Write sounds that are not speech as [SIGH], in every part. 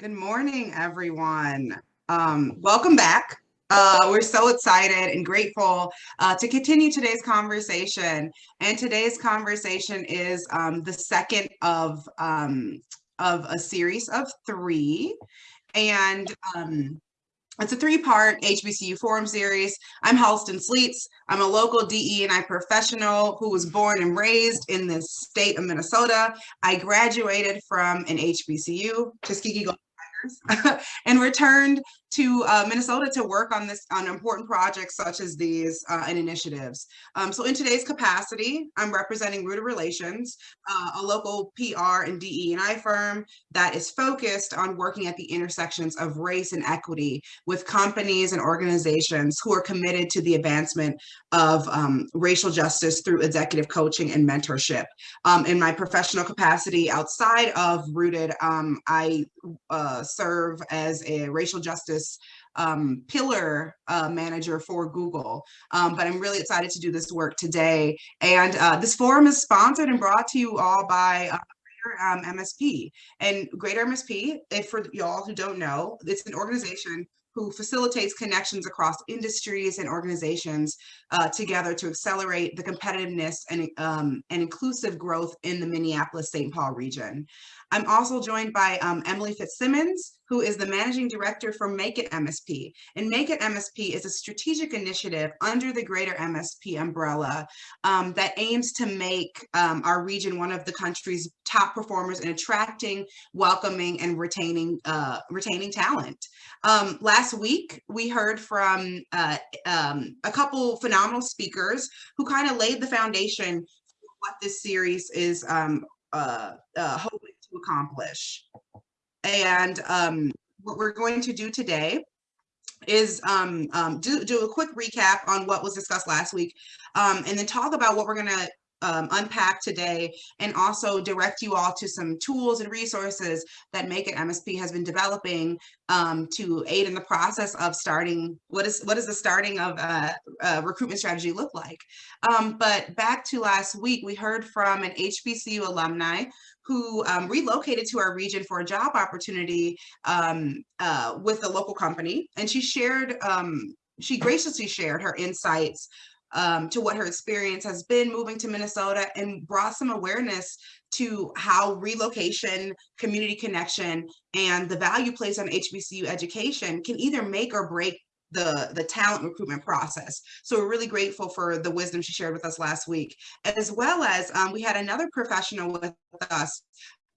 Good morning, everyone. Um, welcome back. Uh, we're so excited and grateful uh, to continue today's conversation. And today's conversation is um, the second of, um, of a series of three. And um, it's a three-part HBCU forum series. I'm Halston Sleets. I'm a local DE&I professional who was born and raised in the state of Minnesota. I graduated from an HBCU, Tuskegee [LAUGHS] and returned to uh, Minnesota to work on this on important projects such as these uh, and initiatives. Um, so in today's capacity, I'm representing Rooted Relations, uh, a local PR and DE&I firm that is focused on working at the intersections of race and equity with companies and organizations who are committed to the advancement of um, racial justice through executive coaching and mentorship. Um, in my professional capacity outside of Rooted, um, I uh, serve as a racial justice um, pillar uh, manager for Google. Um, but I'm really excited to do this work today. And uh, this forum is sponsored and brought to you all by uh, um, MSP. And Greater MSP, if for y'all who don't know, it's an organization who facilitates connections across industries and organizations uh, together to accelerate the competitiveness and, um, and inclusive growth in the Minneapolis-St. Paul region. I'm also joined by um, Emily Fitzsimmons, who is the managing director for Make It MSP. And Make It MSP is a strategic initiative under the greater MSP umbrella um, that aims to make um, our region one of the country's top performers in attracting, welcoming, and retaining uh, retaining talent. Um, last week, we heard from uh, um, a couple phenomenal speakers who kind of laid the foundation for what this series is um, uh, uh, hoping accomplish. And um, what we're going to do today is um, um, do, do a quick recap on what was discussed last week um, and then talk about what we're going to um, unpack today and also direct you all to some tools and resources that Make It MSP has been developing um, to aid in the process of starting, what is what is the starting of a, a recruitment strategy look like? Um, but back to last week, we heard from an HBCU alumni who um, relocated to our region for a job opportunity um, uh, with a local company. And she shared, um, she graciously shared her insights um, to what her experience has been moving to Minnesota and brought some awareness to how relocation, community connection, and the value placed on HBCU education can either make or break the the talent recruitment process. So we're really grateful for the wisdom she shared with us last week, as well as um, we had another professional with us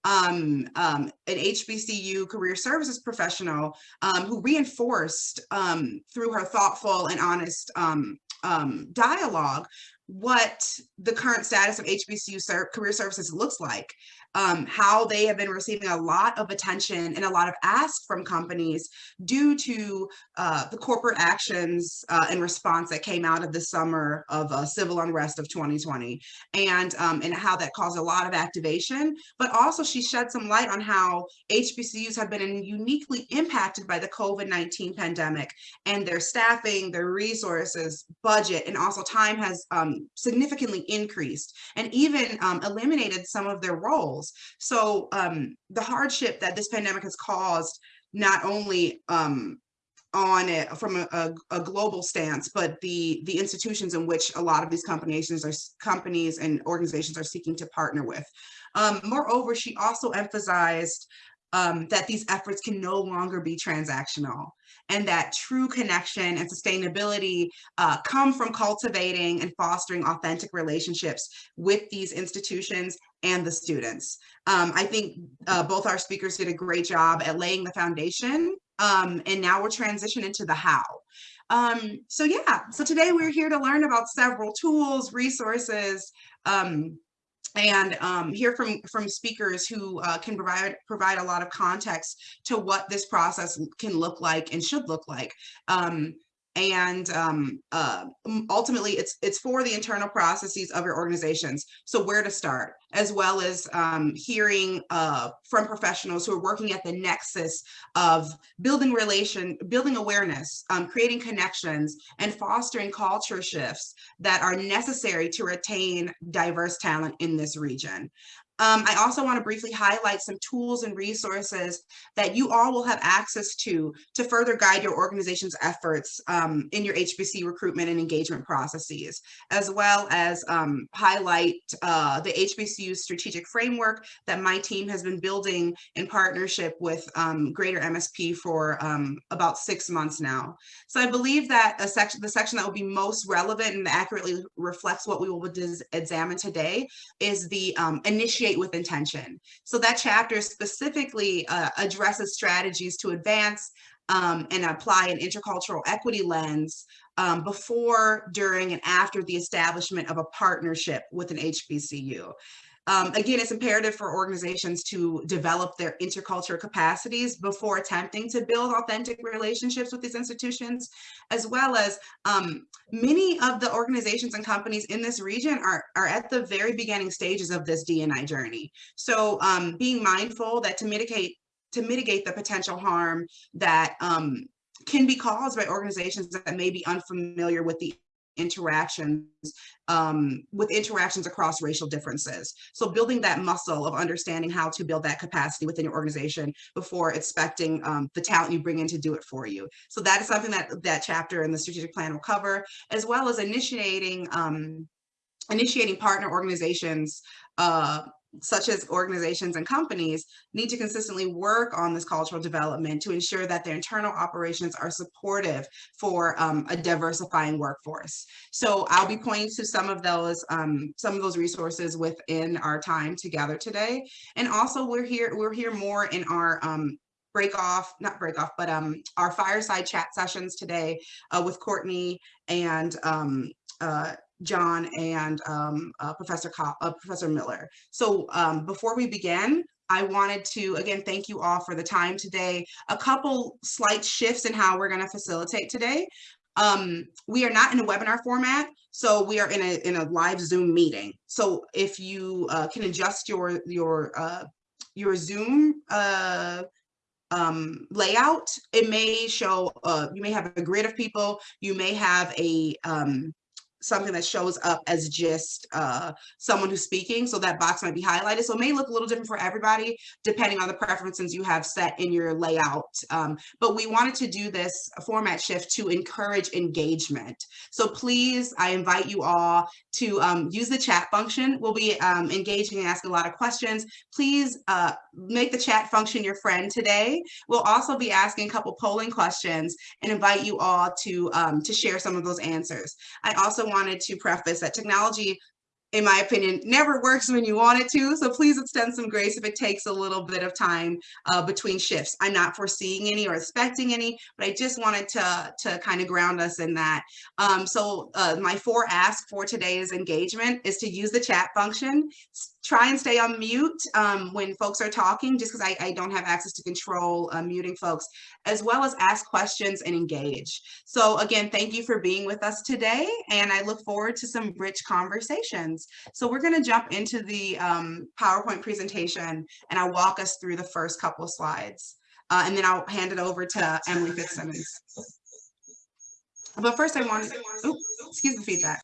um, um, an HBCU career services professional um, who reinforced um, through her thoughtful and honest um, um, dialogue what the current status of HBCU ser career services looks like um, how they have been receiving a lot of attention and a lot of ask from companies due to uh, the corporate actions uh, and response that came out of the summer of uh, civil unrest of 2020 and, um, and how that caused a lot of activation. But also she shed some light on how HBCUs have been uniquely impacted by the COVID-19 pandemic and their staffing, their resources, budget, and also time has um, significantly increased and even um, eliminated some of their roles so um, the hardship that this pandemic has caused, not only um, on it from a, a, a, global stance, but the the institutions in which a lot of these companies are companies and organizations are seeking to partner with. Um, moreover, she also emphasized um, that these efforts can no longer be transactional and that true connection and sustainability uh, come from cultivating and fostering authentic relationships with these institutions and the students. Um, I think uh, both our speakers did a great job at laying the foundation um, and now we're transitioning to the how. Um, so yeah, so today we're here to learn about several tools, resources, um, and um, hear from from speakers who uh, can provide provide a lot of context to what this process can look like and should look like. Um, and um, uh, ultimately it's it's for the internal processes of your organizations. So where to start, as well as um, hearing uh, from professionals who are working at the nexus of building relation, building awareness, um, creating connections, and fostering culture shifts that are necessary to retain diverse talent in this region. Um, I also want to briefly highlight some tools and resources that you all will have access to to further guide your organization's efforts um, in your HBC recruitment and engagement processes, as well as um, highlight uh, the HBCU strategic framework that my team has been building in partnership with um, Greater MSP for um, about six months now. So I believe that a section, the section that will be most relevant and accurately reflects what we will examine today is the um, initiate with intention. So that chapter specifically uh, addresses strategies to advance um, and apply an intercultural equity lens um, before, during, and after the establishment of a partnership with an HBCU. Um, again, it's imperative for organizations to develop their intercultural capacities before attempting to build authentic relationships with these institutions, as well as um, many of the organizations and companies in this region are, are at the very beginning stages of this D&I journey. So um, being mindful that to mitigate to mitigate the potential harm that um, can be caused by organizations that may be unfamiliar with the interactions um, with interactions across racial differences. So building that muscle of understanding how to build that capacity within your organization before expecting um, the talent you bring in to do it for you. So that is something that that chapter in the strategic plan will cover, as well as initiating um, initiating partner organizations uh, such as organizations and companies, need to consistently work on this cultural development to ensure that their internal operations are supportive for um, a diversifying workforce. So I'll be pointing to some of those um, some of those resources within our time together today. And also we're here we're here more in our um, break off, not break off, but um, our fireside chat sessions today uh, with Courtney and um, uh, John and um, uh, Professor uh, Professor Miller. So um, before we begin, I wanted to again thank you all for the time today. A couple slight shifts in how we're going to facilitate today. Um, we are not in a webinar format, so we are in a in a live Zoom meeting. So if you uh, can adjust your your uh, your Zoom uh, um, layout, it may show, uh, you may have a grid of people, you may have a, um, something that shows up as just uh, someone who's speaking. So that box might be highlighted. So it may look a little different for everybody, depending on the preferences you have set in your layout. Um, but we wanted to do this format shift to encourage engagement. So please, I invite you all to um, use the chat function. We'll be um, engaging and asking a lot of questions. Please uh, make the chat function your friend today. We'll also be asking a couple polling questions and invite you all to, um, to share some of those answers. I also wanted to preface that technology in my opinion, never works when you want it to. So please extend some grace if it takes a little bit of time uh, between shifts. I'm not foreseeing any or expecting any, but I just wanted to, to kind of ground us in that. Um, so uh, my four ask for today's engagement is to use the chat function, try and stay on mute um, when folks are talking, just because I, I, don't have access to control uh, muting folks, as well as ask questions and engage. So again, thank you for being with us today, and I look forward to some rich conversations. So we're going to jump into the um, PowerPoint presentation, and I'll walk us through the first couple of slides, uh, and then I'll hand it over to Emily Fitzsimmons. But first I want to, excuse the feedback.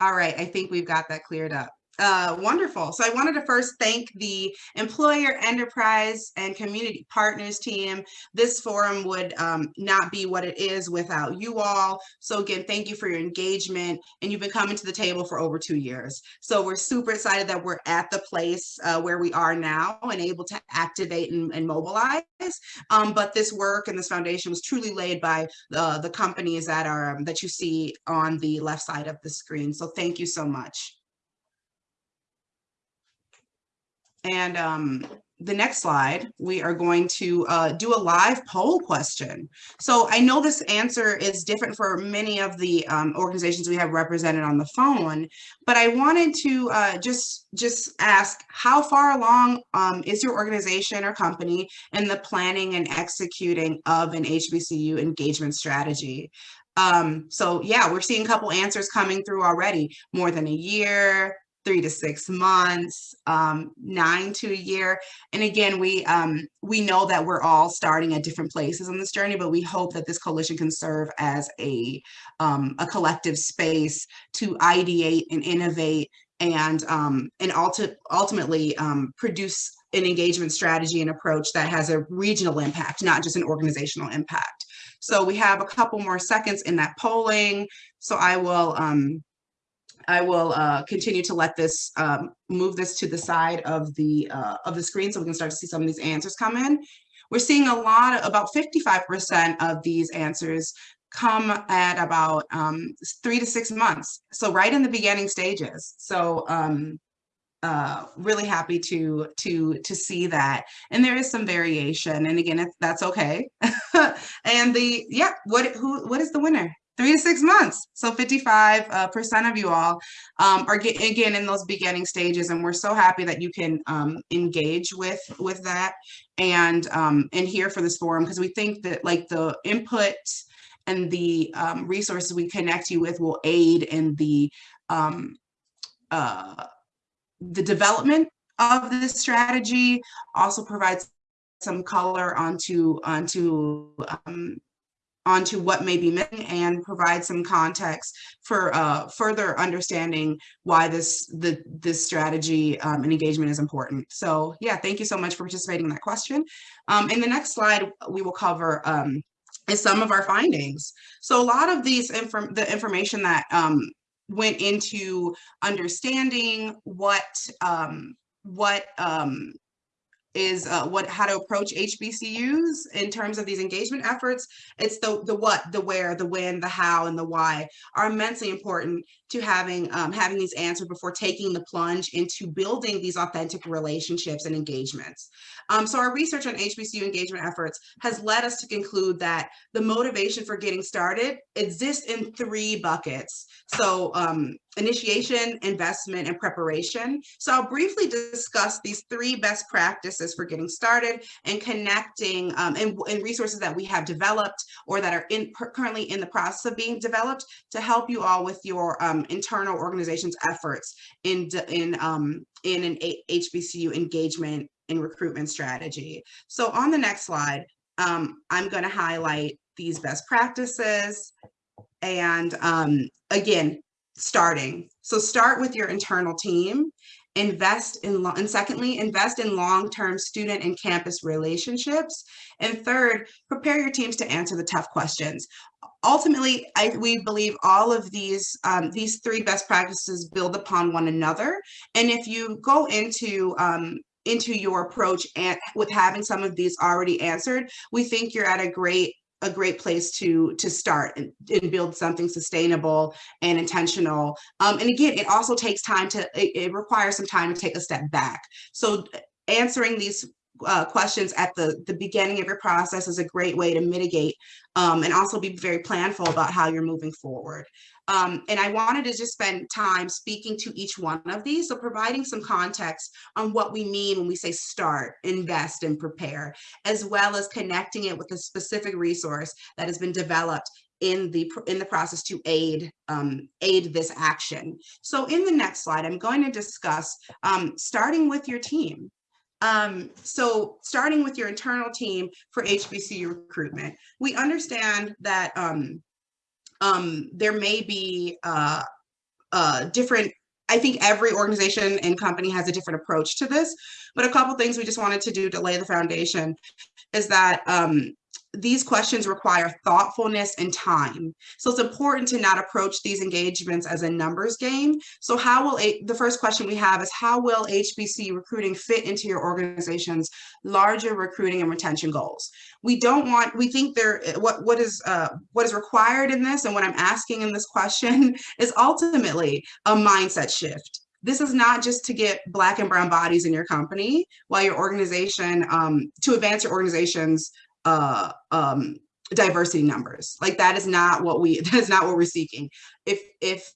All right, I think we've got that cleared up. Uh, wonderful. So I wanted to first thank the employer, enterprise, and community partners team. This forum would um, not be what it is without you all. So again, thank you for your engagement. And you've been coming to the table for over two years. So we're super excited that we're at the place uh, where we are now and able to activate and, and mobilize. Um, but this work and this foundation was truly laid by the, the companies that are um, that you see on the left side of the screen. So thank you so much. And um, the next slide, we are going to uh, do a live poll question. So I know this answer is different for many of the um, organizations we have represented on the phone, but I wanted to uh, just, just ask how far along um, is your organization or company in the planning and executing of an HBCU engagement strategy? Um, so yeah, we're seeing a couple answers coming through already, more than a year, three to six months, um, nine to a year. And again, we um, we know that we're all starting at different places on this journey, but we hope that this coalition can serve as a, um, a collective space to ideate and innovate and um, and ulti ultimately um, produce an engagement strategy and approach that has a regional impact, not just an organizational impact. So we have a couple more seconds in that polling. So I will um, I will uh, continue to let this um, move this to the side of the uh, of the screen so we can start to see some of these answers come in. We're seeing a lot, of, about 55% of these answers come at about um, three to six months. So right in the beginning stages. So um, uh, really happy to to to see that. And there is some variation. And again, that's okay. [LAUGHS] and the yeah, what who what is the winner? Three to six months. So 55 uh, percent of you all um, are get, again in those beginning stages, and we're so happy that you can um, engage with with that and um, and here for this forum because we think that like the input and the um, resources we connect you with will aid in the um, uh, the development of this strategy, also provides some color onto onto um, onto what may be missing and provide some context for uh, further understanding why this the this strategy um, and engagement is important. So yeah, thank you so much for participating in that question. Um, in the next slide, we will cover um, is some of our findings. So a lot of these inform the information that um, went into understanding what um, what um, is uh, what how to approach HBCUs in terms of these engagement efforts. It's the the what, the where, the when, the how, and the why are immensely important to having um, having these answered before taking the plunge into building these authentic relationships and engagements. Um, so our research on HBCU engagement efforts has led us to conclude that the motivation for getting started exists in three buckets. So um, initiation, investment, and preparation. So I'll briefly discuss these three best practices for getting started and connecting um, and, and, resources that we have developed or that are in currently in the process of being developed to help you all with your um, internal organization's efforts in, in, um, in an HBCU engagement and recruitment strategy. So on the next slide, um, I'm going to highlight these best practices and um, again, starting. So start with your internal team, invest in, and secondly, invest in long-term student and campus relationships. And third, prepare your teams to answer the tough questions. Ultimately, I, we believe all of these, um, these three best practices build upon one another. And if you go into um, into your approach and with having some of these already answered, we think you're at a great a great place to to start and, and build something sustainable and intentional. Um, and again, it also takes time to, it, it requires some time to take a step back. So answering these uh, questions at the, the beginning of your process is a great way to mitigate um, and also be very planful about how you're moving forward. Um, and I wanted to just spend time speaking to each one of these, so providing some context on what we mean when we say start, invest, and prepare, as well as connecting it with a specific resource that has been developed in the in the process to aid um, aid this action. So in the next slide, I'm going to discuss um, starting with your team. Um, so starting with your internal team for HBCU recruitment, we understand that um, um, there may be uh, uh, different I think every organization and company has a different approach to this, but a couple things we just wanted to do to lay the foundation is that um, these questions require thoughtfulness and time. So it's important to not approach these engagements as a numbers game. So how will, a, the first question we have is how will HBC recruiting fit into your organization's larger recruiting and retention goals? We don't want, we think there, what, what is, uh, what is required in this and what I'm asking in this question [LAUGHS] is ultimately a mindset shift this is not just to get black and brown bodies in your company while your organization um, to advance your organization's uh, um, diversity numbers. Like that is not what we, [LAUGHS] that is not what we're seeking. If, if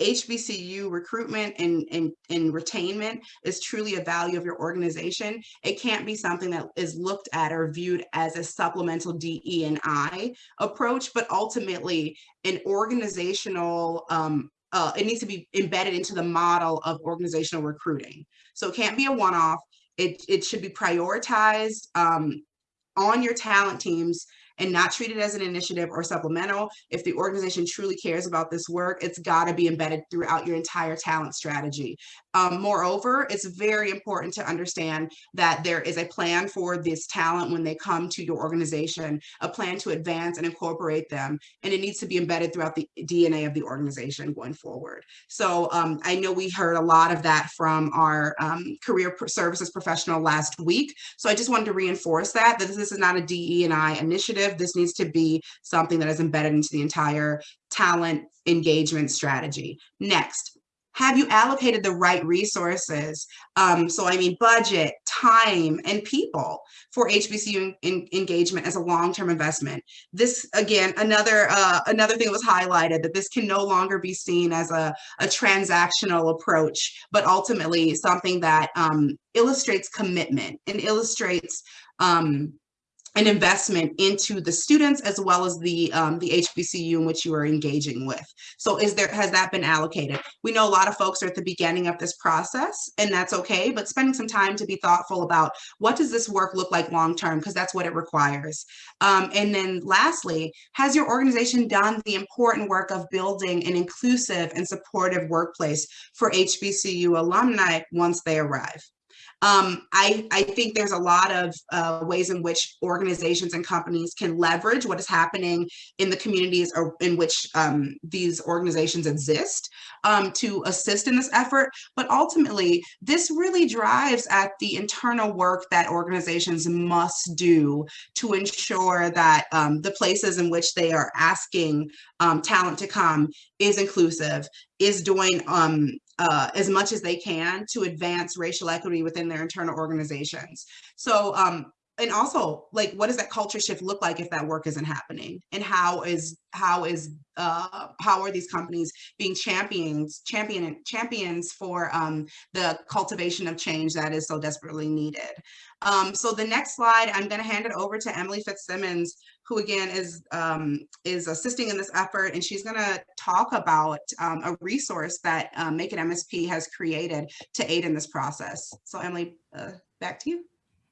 HBCU recruitment and, and, and retainment is truly a value of your organization, it can't be something that is looked at or viewed as a supplemental DE and I approach, but ultimately an organizational um, uh, it needs to be embedded into the model of organizational recruiting. So it can't be a one-off. It, it should be prioritized um, on your talent teams and not treat it as an initiative or supplemental. If the organization truly cares about this work, it's got to be embedded throughout your entire talent strategy. Um, moreover, it's very important to understand that there is a plan for this talent when they come to your organization, a plan to advance and incorporate them, and it needs to be embedded throughout the DNA of the organization going forward. So um, I know we heard a lot of that from our um, career services professional last week. So I just wanted to reinforce that, that this is not a DE&I initiative. This needs to be something that is embedded into the entire talent engagement strategy. Next, have you allocated the right resources? Um, so I mean budget, time, and people for HBCU engagement as a long-term investment. This again, another uh, another thing that was highlighted that this can no longer be seen as a, a transactional approach, but ultimately something that um, illustrates commitment and illustrates um, an investment into the students as well as the um, the HBCU in which you are engaging with. So is there has that been allocated? We know a lot of folks are at the beginning of this process and that's okay, but spending some time to be thoughtful about what does this work look like long term because that's what it requires. Um, and then lastly, has your organization done the important work of building an inclusive and supportive workplace for HBCU alumni once they arrive? Um, I, I think there's a lot of uh, ways in which organizations and companies can leverage what is happening in the communities or in which um, these organizations exist um, to assist in this effort. But ultimately, this really drives at the internal work that organizations must do to ensure that um, the places in which they are asking um, talent to come is inclusive, is doing um, uh, as much as they can to advance racial equity within their internal organizations. So, um, and also like, what does that culture shift look like if that work isn't happening? And how is, how is, uh, how are these companies being champions, champion, champions for um, the cultivation of change that is so desperately needed? Um, so the next slide, I'm gonna hand it over to Emily Fitzsimmons, who again is um, is assisting in this effort, and she's going to talk about um, a resource that um, Make It MSP has created to aid in this process. So Emily, uh, back to you.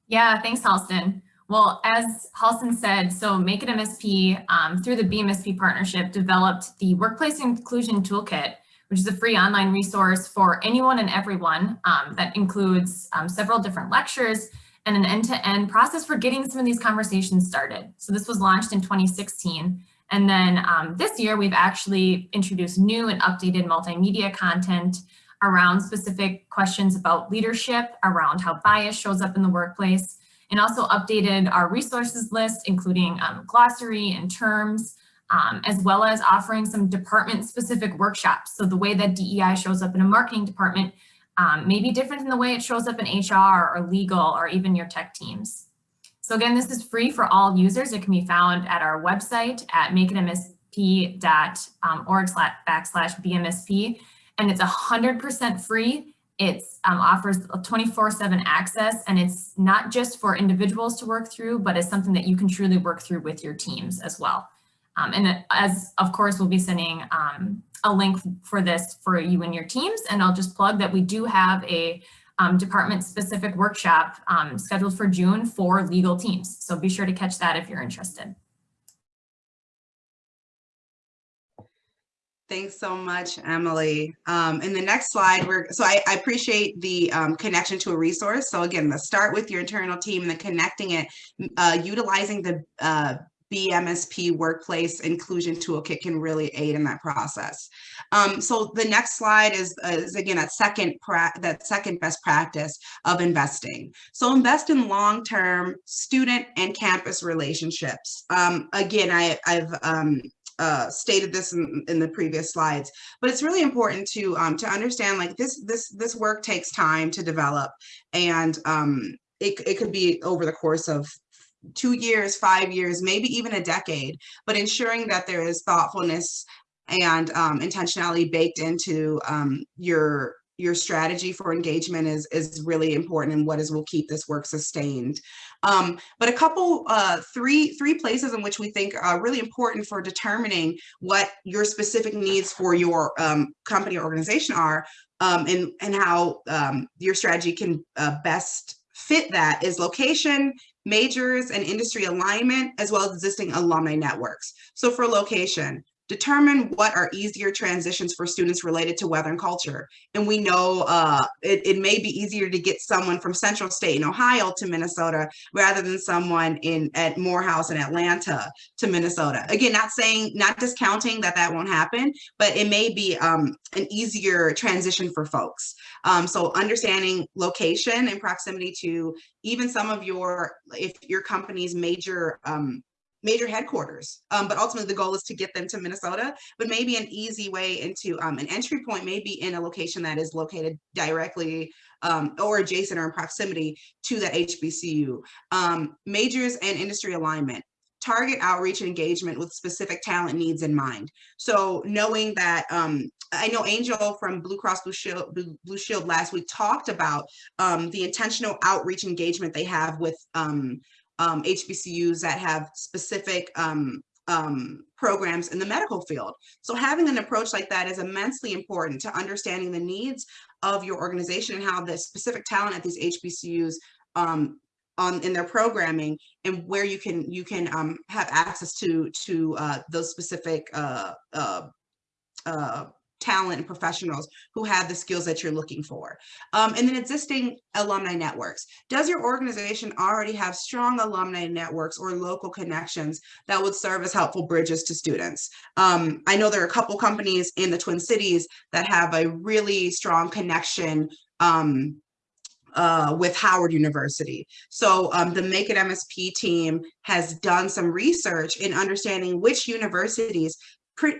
Yeah, thanks, Halston. Well, as Halston said, so Make It MSP um, through the BMSP partnership developed the Workplace Inclusion Toolkit, which is a free online resource for anyone and everyone um, that includes um, several different lectures and an end-to-end -end process for getting some of these conversations started. So this was launched in 2016. And then um, this year, we've actually introduced new and updated multimedia content around specific questions about leadership, around how bias shows up in the workplace, and also updated our resources list, including um, glossary and terms, um, as well as offering some department specific workshops. So the way that DEI shows up in a marketing department um, may be different in the way it shows up in HR or legal or even your tech teams. So again, this is free for all users. It can be found at our website at makeitmsp.org backslash BMSP. And it's 100% free. It um, offers 24-7 access and it's not just for individuals to work through, but it's something that you can truly work through with your teams as well. Um, and as of course, we'll be sending um, a link for this for you and your teams. And I'll just plug that we do have a um, department specific workshop um, scheduled for June for legal teams. So be sure to catch that if you're interested. Thanks so much, Emily. Um, in the next slide, we're so I, I appreciate the um, connection to a resource. So again, the start with your internal team and then connecting it, uh, utilizing the uh, BMSP workplace inclusion toolkit can really aid in that process. Um, so the next slide is, is again that second that second best practice of investing. So invest in long-term student and campus relationships. Um, again, I, have um, uh, stated this in, in, the previous slides, but it's really important to um, to understand like this this this work takes time to develop, and um, it, it could be over the course of two years, five years, maybe even a decade, but ensuring that there is thoughtfulness and um, intentionality baked into um, your your strategy for engagement is is really important and what is will keep this work sustained. Um, but a couple, uh, three three places in which we think are really important for determining what your specific needs for your um, company or organization are, um, and and how um, your strategy can uh, best fit that is location majors and industry alignment, as well as existing alumni networks. So for location, determine what are easier transitions for students related to weather and culture. And we know uh, it, it may be easier to get someone from Central State in Ohio to Minnesota rather than someone in at Morehouse in Atlanta to Minnesota. Again, not saying, not discounting that that won't happen, but it may be um, an easier transition for folks. Um, so understanding location and proximity to even some of your, if your company's major um, major headquarters. Um, but ultimately the goal is to get them to Minnesota, but maybe an easy way into um, an entry point may be in a location that is located directly um, or adjacent or in proximity to that HBCU. Um, majors and industry alignment target outreach and engagement with specific talent needs in mind. So knowing that, um, I know Angel from Blue Cross Blue Shield, Blue, Shield last week talked about um, the intentional outreach engagement they have with um, um, HBCUs that have specific um, um, programs in the medical field. So having an approach like that is immensely important to understanding the needs of your organization and how the specific talent at these HBCUs um, on in their programming and where you can you can um, have access to to uh, those specific uh, uh, uh talent and professionals who have the skills that you're looking for. Um, and then existing alumni networks. Does your organization already have strong alumni networks or local connections that would serve as helpful bridges to students? Um, I know there are a couple companies in the Twin Cities that have a really strong connection um, uh, with Howard University. So um, the Make It MSP team has done some research in understanding which universities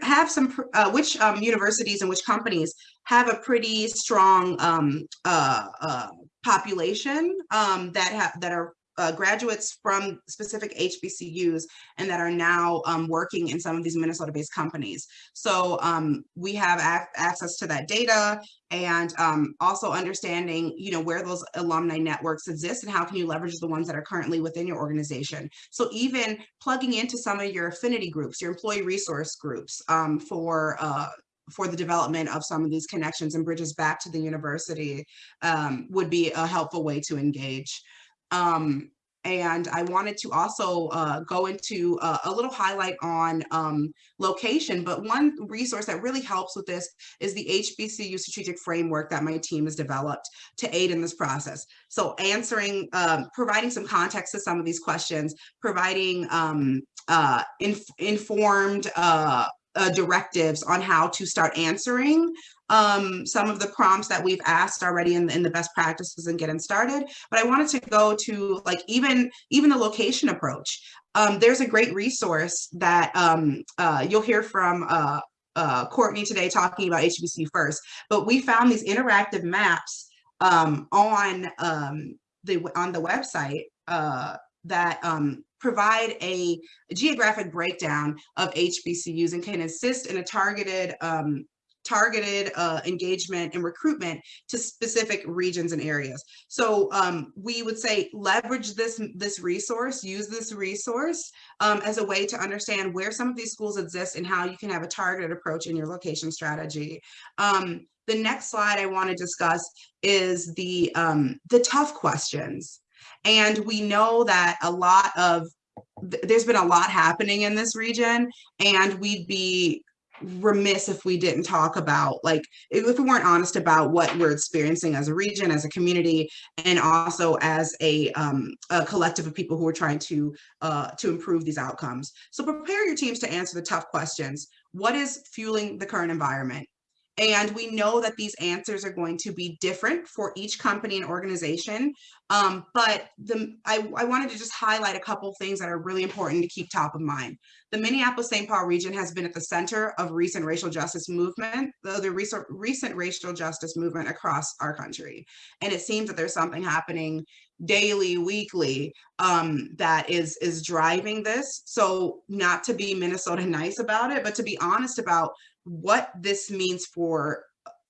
have some, uh, which um, universities and which companies have a pretty strong um, uh, uh, population um, that have that are uh, graduates from specific HBCUs and that are now um, working in some of these Minnesota-based companies. So um, we have access to that data and um, also understanding, you know, where those alumni networks exist and how can you leverage the ones that are currently within your organization. So even plugging into some of your affinity groups, your employee resource groups um, for uh, for the development of some of these connections and bridges back to the university um, would be a helpful way to engage. Um, and I wanted to also uh, go into uh, a little highlight on um, location, but one resource that really helps with this is the HBCU strategic framework that my team has developed to aid in this process. So answering, um, providing some context to some of these questions, providing um, uh, inf informed uh, uh, directives on how to start answering um, some of the prompts that we've asked already in, in the best practices and getting started. But I wanted to go to like even, even the location approach. Um, there's a great resource that um, uh, you'll hear from uh, uh, Courtney today talking about HBCU first, but we found these interactive maps um, on um, the on the website uh, that um, provide a, geographic breakdown of HBCUs and can assist in a targeted um, targeted uh, engagement and recruitment to specific regions and areas. So um, we would say leverage this, this resource, use this resource um, as a way to understand where some of these schools exist and how you can have a targeted approach in your location strategy. Um, the next slide I want to discuss is the, um, the tough questions. And we know that a lot of there's been a lot happening in this region and we'd be remiss if we didn't talk about like if we weren't honest about what we're experiencing as a region as a community and also as a, um, a collective of people who are trying to uh, to improve these outcomes. So prepare your teams to answer the tough questions. What is fueling the current environment and we know that these answers are going to be different for each company and organization. Um, but the, I, I wanted to just highlight a couple things that are really important to keep top of mind. The Minneapolis-St. Paul region has been at the center of recent racial justice movement, the, the recent, recent racial justice movement across our country. And it seems that there's something happening daily, weekly, um, that is, is driving this. So not to be Minnesota nice about it, but to be honest about what this means for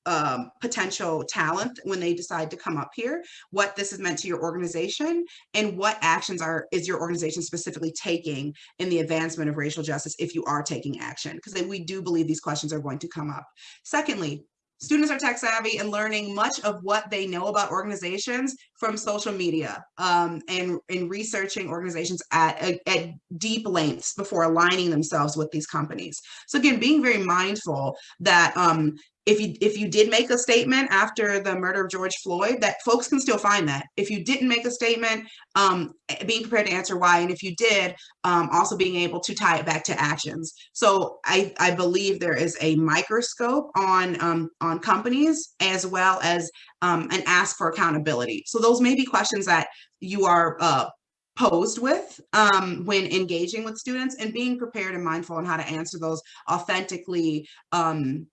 um, potential talent when they decide to come up here, what this has meant to your organization, and what actions are is your organization specifically taking in the advancement of racial justice if you are taking action, because we do believe these questions are going to come up. Secondly, students are tech savvy and learning much of what they know about organizations from social media um, and in researching organizations at, at deep lengths before aligning themselves with these companies. So again, being very mindful that um, if you if you did make a statement after the murder of George Floyd, that folks can still find that. If you didn't make a statement, um, being prepared to answer why, and if you did, um, also being able to tie it back to actions. So I, I believe there is a microscope on um, on companies as well as um, an ask for accountability. So those may be questions that you are uh, posed with um, when engaging with students and being prepared and mindful on how to answer those authentically um,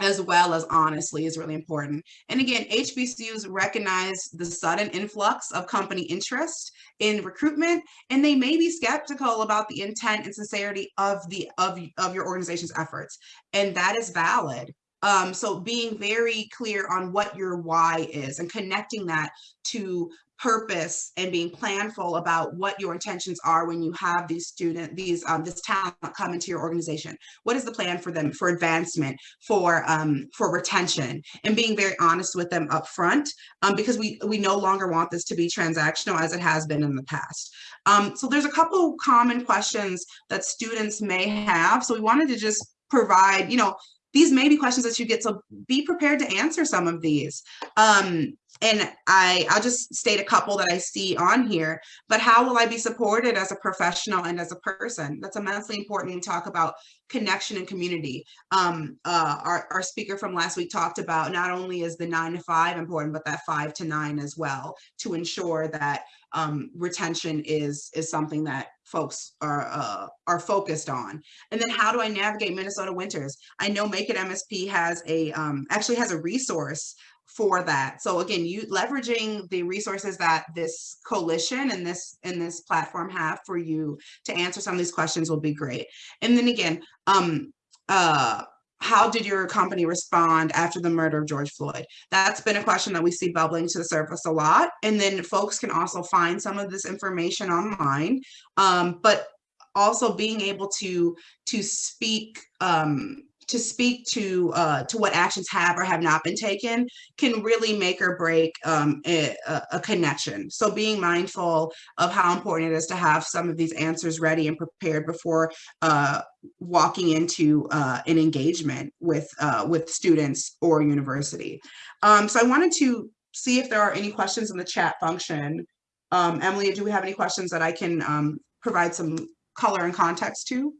as well as honestly is really important. And again, HBCUs recognize the sudden influx of company interest in recruitment, and they may be skeptical about the intent and sincerity of the of, of your organization's efforts. And that is valid. Um, so being very clear on what your why is and connecting that to purpose and being planful about what your intentions are when you have these student these um, this talent come into your organization. What is the plan for them for advancement for um, for retention? And being very honest with them up front um, because we we no longer want this to be transactional as it has been in the past. Um, so there's a couple common questions that students may have. So we wanted to just provide you know these may be questions that you get so be prepared to answer some of these um, and I, I'll just state a couple that I see on here, but how will I be supported as a professional and as a person? That's immensely important we talk about connection and community. Um, uh, our, our speaker from last week talked about not only is the nine to five important, but that five to nine as well to ensure that um, retention is, is something that folks are uh, are focused on. And then how do I navigate Minnesota winters? I know Make It MSP has a um, actually has a resource for that. So again, you leveraging the resources that this coalition and this and this platform have for you to answer some of these questions will be great. And then again, um, uh, how did your company respond after the murder of George Floyd? That's been a question that we see bubbling to the surface a lot. And then folks can also find some of this information online, um, but also being able to to speak um, to speak to uh, to what actions have or have not been taken can really make or break um, a, a, connection. So being mindful of how important it is to have some of these answers ready and prepared before uh, walking into uh, an engagement with uh, with students or university. Um, so I wanted to see if there are any questions in the chat function. Um, Emily, do we have any questions that I can um, provide some color and context to?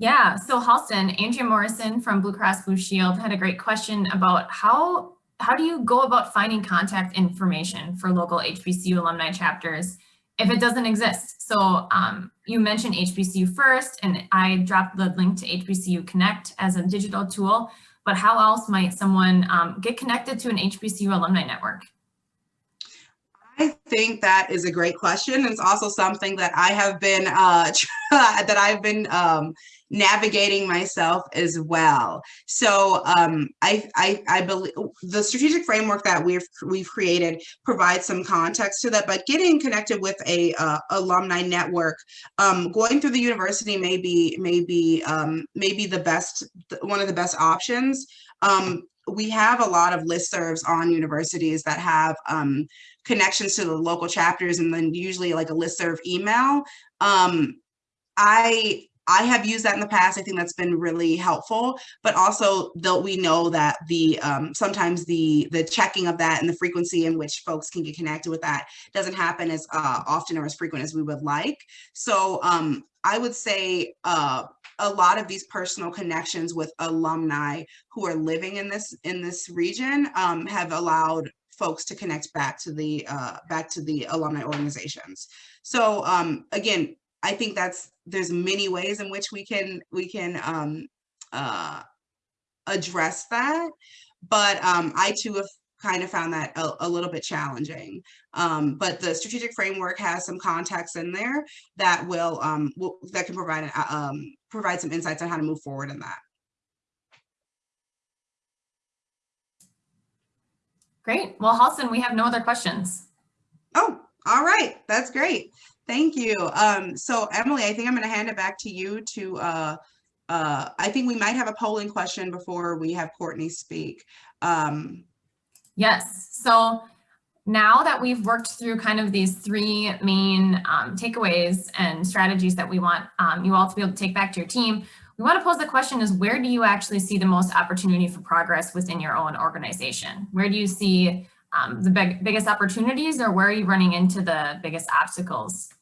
Yeah, so Halston, Andrea Morrison from Blue Cross Blue Shield had a great question about how how do you go about finding contact information for local HBCU alumni chapters if it doesn't exist? So um, you mentioned HBCU first, and I dropped the link to HBCU Connect as a digital tool, but how else might someone um, get connected to an HBCU alumni network? I think that is a great question. It's also something that I have been uh, [LAUGHS] that I've been um, navigating myself as well. So um, I, I, I believe the strategic framework that we've we've created provides some context to that. But getting connected with a uh, alumni network, um, going through the university may be may be um, maybe the best one of the best options. Um, we have a lot of listservs on universities that have um, connections to the local chapters and then usually like a listserv email. Um, I I have used that in the past. I think that's been really helpful, but also though we know that the um, sometimes the the checking of that and the frequency in which folks can get connected with that doesn't happen as uh, often or as frequent as we would like. So um, I would say uh, a lot of these personal connections with alumni who are living in this in this region um, have allowed folks to connect back to the uh, back to the alumni organizations. So um, again, I think that's there's many ways in which we can we can um, uh, address that, but um, I too have kind of found that a, a little bit challenging. Um, but the strategic framework has some context in there that will, um, will that can provide um, provide some insights on how to move forward in that. Great. Well, Halston, we have no other questions. Oh, all right. That's great. Thank you. Um, so Emily, I think I'm going to hand it back to you to uh, uh, I think we might have a polling question before we have Courtney speak. Um, Yes, so now that we've worked through kind of these three main um, takeaways and strategies that we want um, you all to be able to take back to your team, we want to pose the question is where do you actually see the most opportunity for progress within your own organization? Where do you see um, the big, biggest opportunities or where are you running into the biggest obstacles?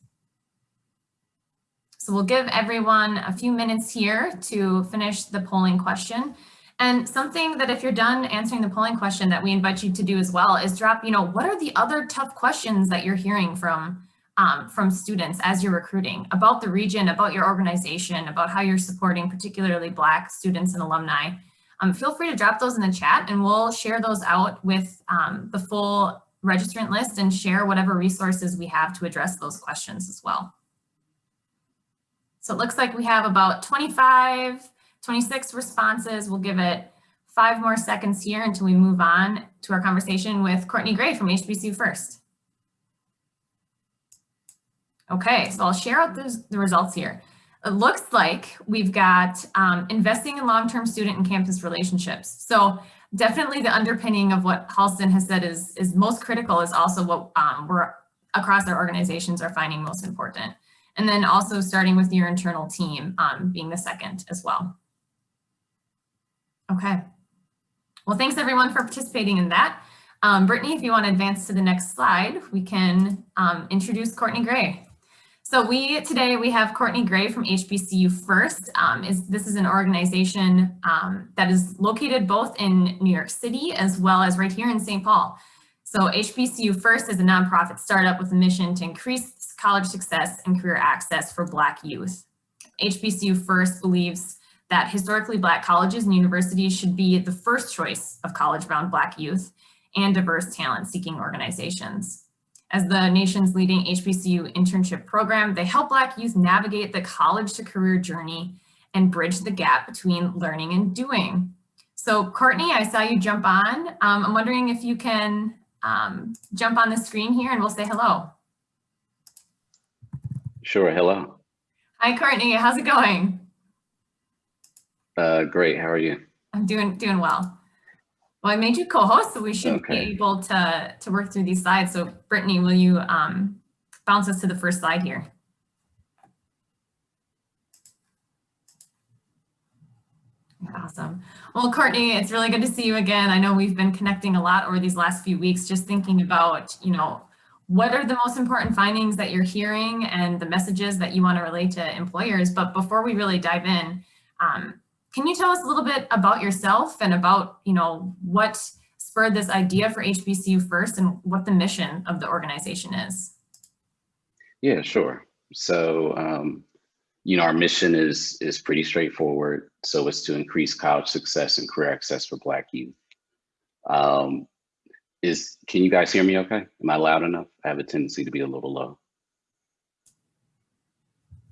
So we'll give everyone a few minutes here to finish the polling question. And something that if you're done answering the polling question that we invite you to do as well is drop, you know, what are the other tough questions that you're hearing from um, from students as you're recruiting about the region, about your organization, about how you're supporting particularly Black students and alumni. Um, feel free to drop those in the chat and we'll share those out with um, the full registrant list and share whatever resources we have to address those questions as well. So it looks like we have about 25 26 responses. We'll give it five more seconds here until we move on to our conversation with Courtney Gray from HBCU First. Okay, so I'll share out those, the results here. It looks like we've got um, investing in long-term student and campus relationships. So definitely the underpinning of what Halston has said is, is most critical is also what um, we're across our organizations are finding most important. And then also starting with your internal team um, being the second as well. Okay. Well, thanks everyone for participating in that. Um, Brittany, if you want to advance to the next slide, we can um, introduce Courtney Gray. So we today we have Courtney Gray from HBCU First. Um, is this is an organization um, that is located both in New York City as well as right here in St. Paul. So HBCU First is a nonprofit startup with a mission to increase college success and career access for Black youth. HBCU First believes that historically Black colleges and universities should be the first choice of college-bound Black youth and diverse talent-seeking organizations. As the nation's leading HBCU internship program, they help Black youth navigate the college to career journey and bridge the gap between learning and doing. So Courtney, I saw you jump on. Um, I'm wondering if you can um, jump on the screen here and we'll say hello. Sure, hello. Hi, Courtney, how's it going? Uh, great. How are you? I'm doing doing well. Well, I made you co-host, so we should Okay. be able to to work through these slides. So, Brittany, will you um, bounce us to the first slide here? Awesome. Well, Courtney, it's really good to see you again. I know we've been connecting a lot over these last few weeks, just thinking about, you know, what are the most important findings that you're hearing and the messages that you want to relate to employers. But before we really dive in, um, can you tell us a little bit about yourself and about, you know, what spurred this idea for HBCU First and what the mission of the organization is? Yeah, sure. So, um, you know, our mission is is pretty straightforward. So it's to increase college success and career access for Black youth. Um, is can you guys hear me? Okay, am I loud enough? I have a tendency to be a little low.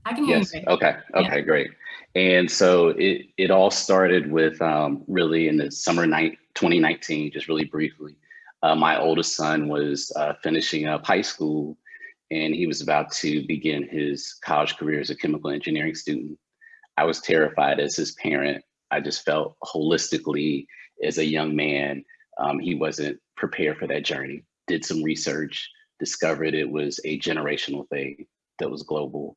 I can hear Yes. you. Okay. Okay. Great. And so it it all started with um, really in the summer night 2019. Just really briefly, uh, my oldest son was uh, finishing up high school, and he was about to begin his college career as a chemical engineering student. I was terrified as his parent. I just felt holistically as a young man, um, he wasn't prepared for that journey. Did some research, discovered it was a generational thing that was global.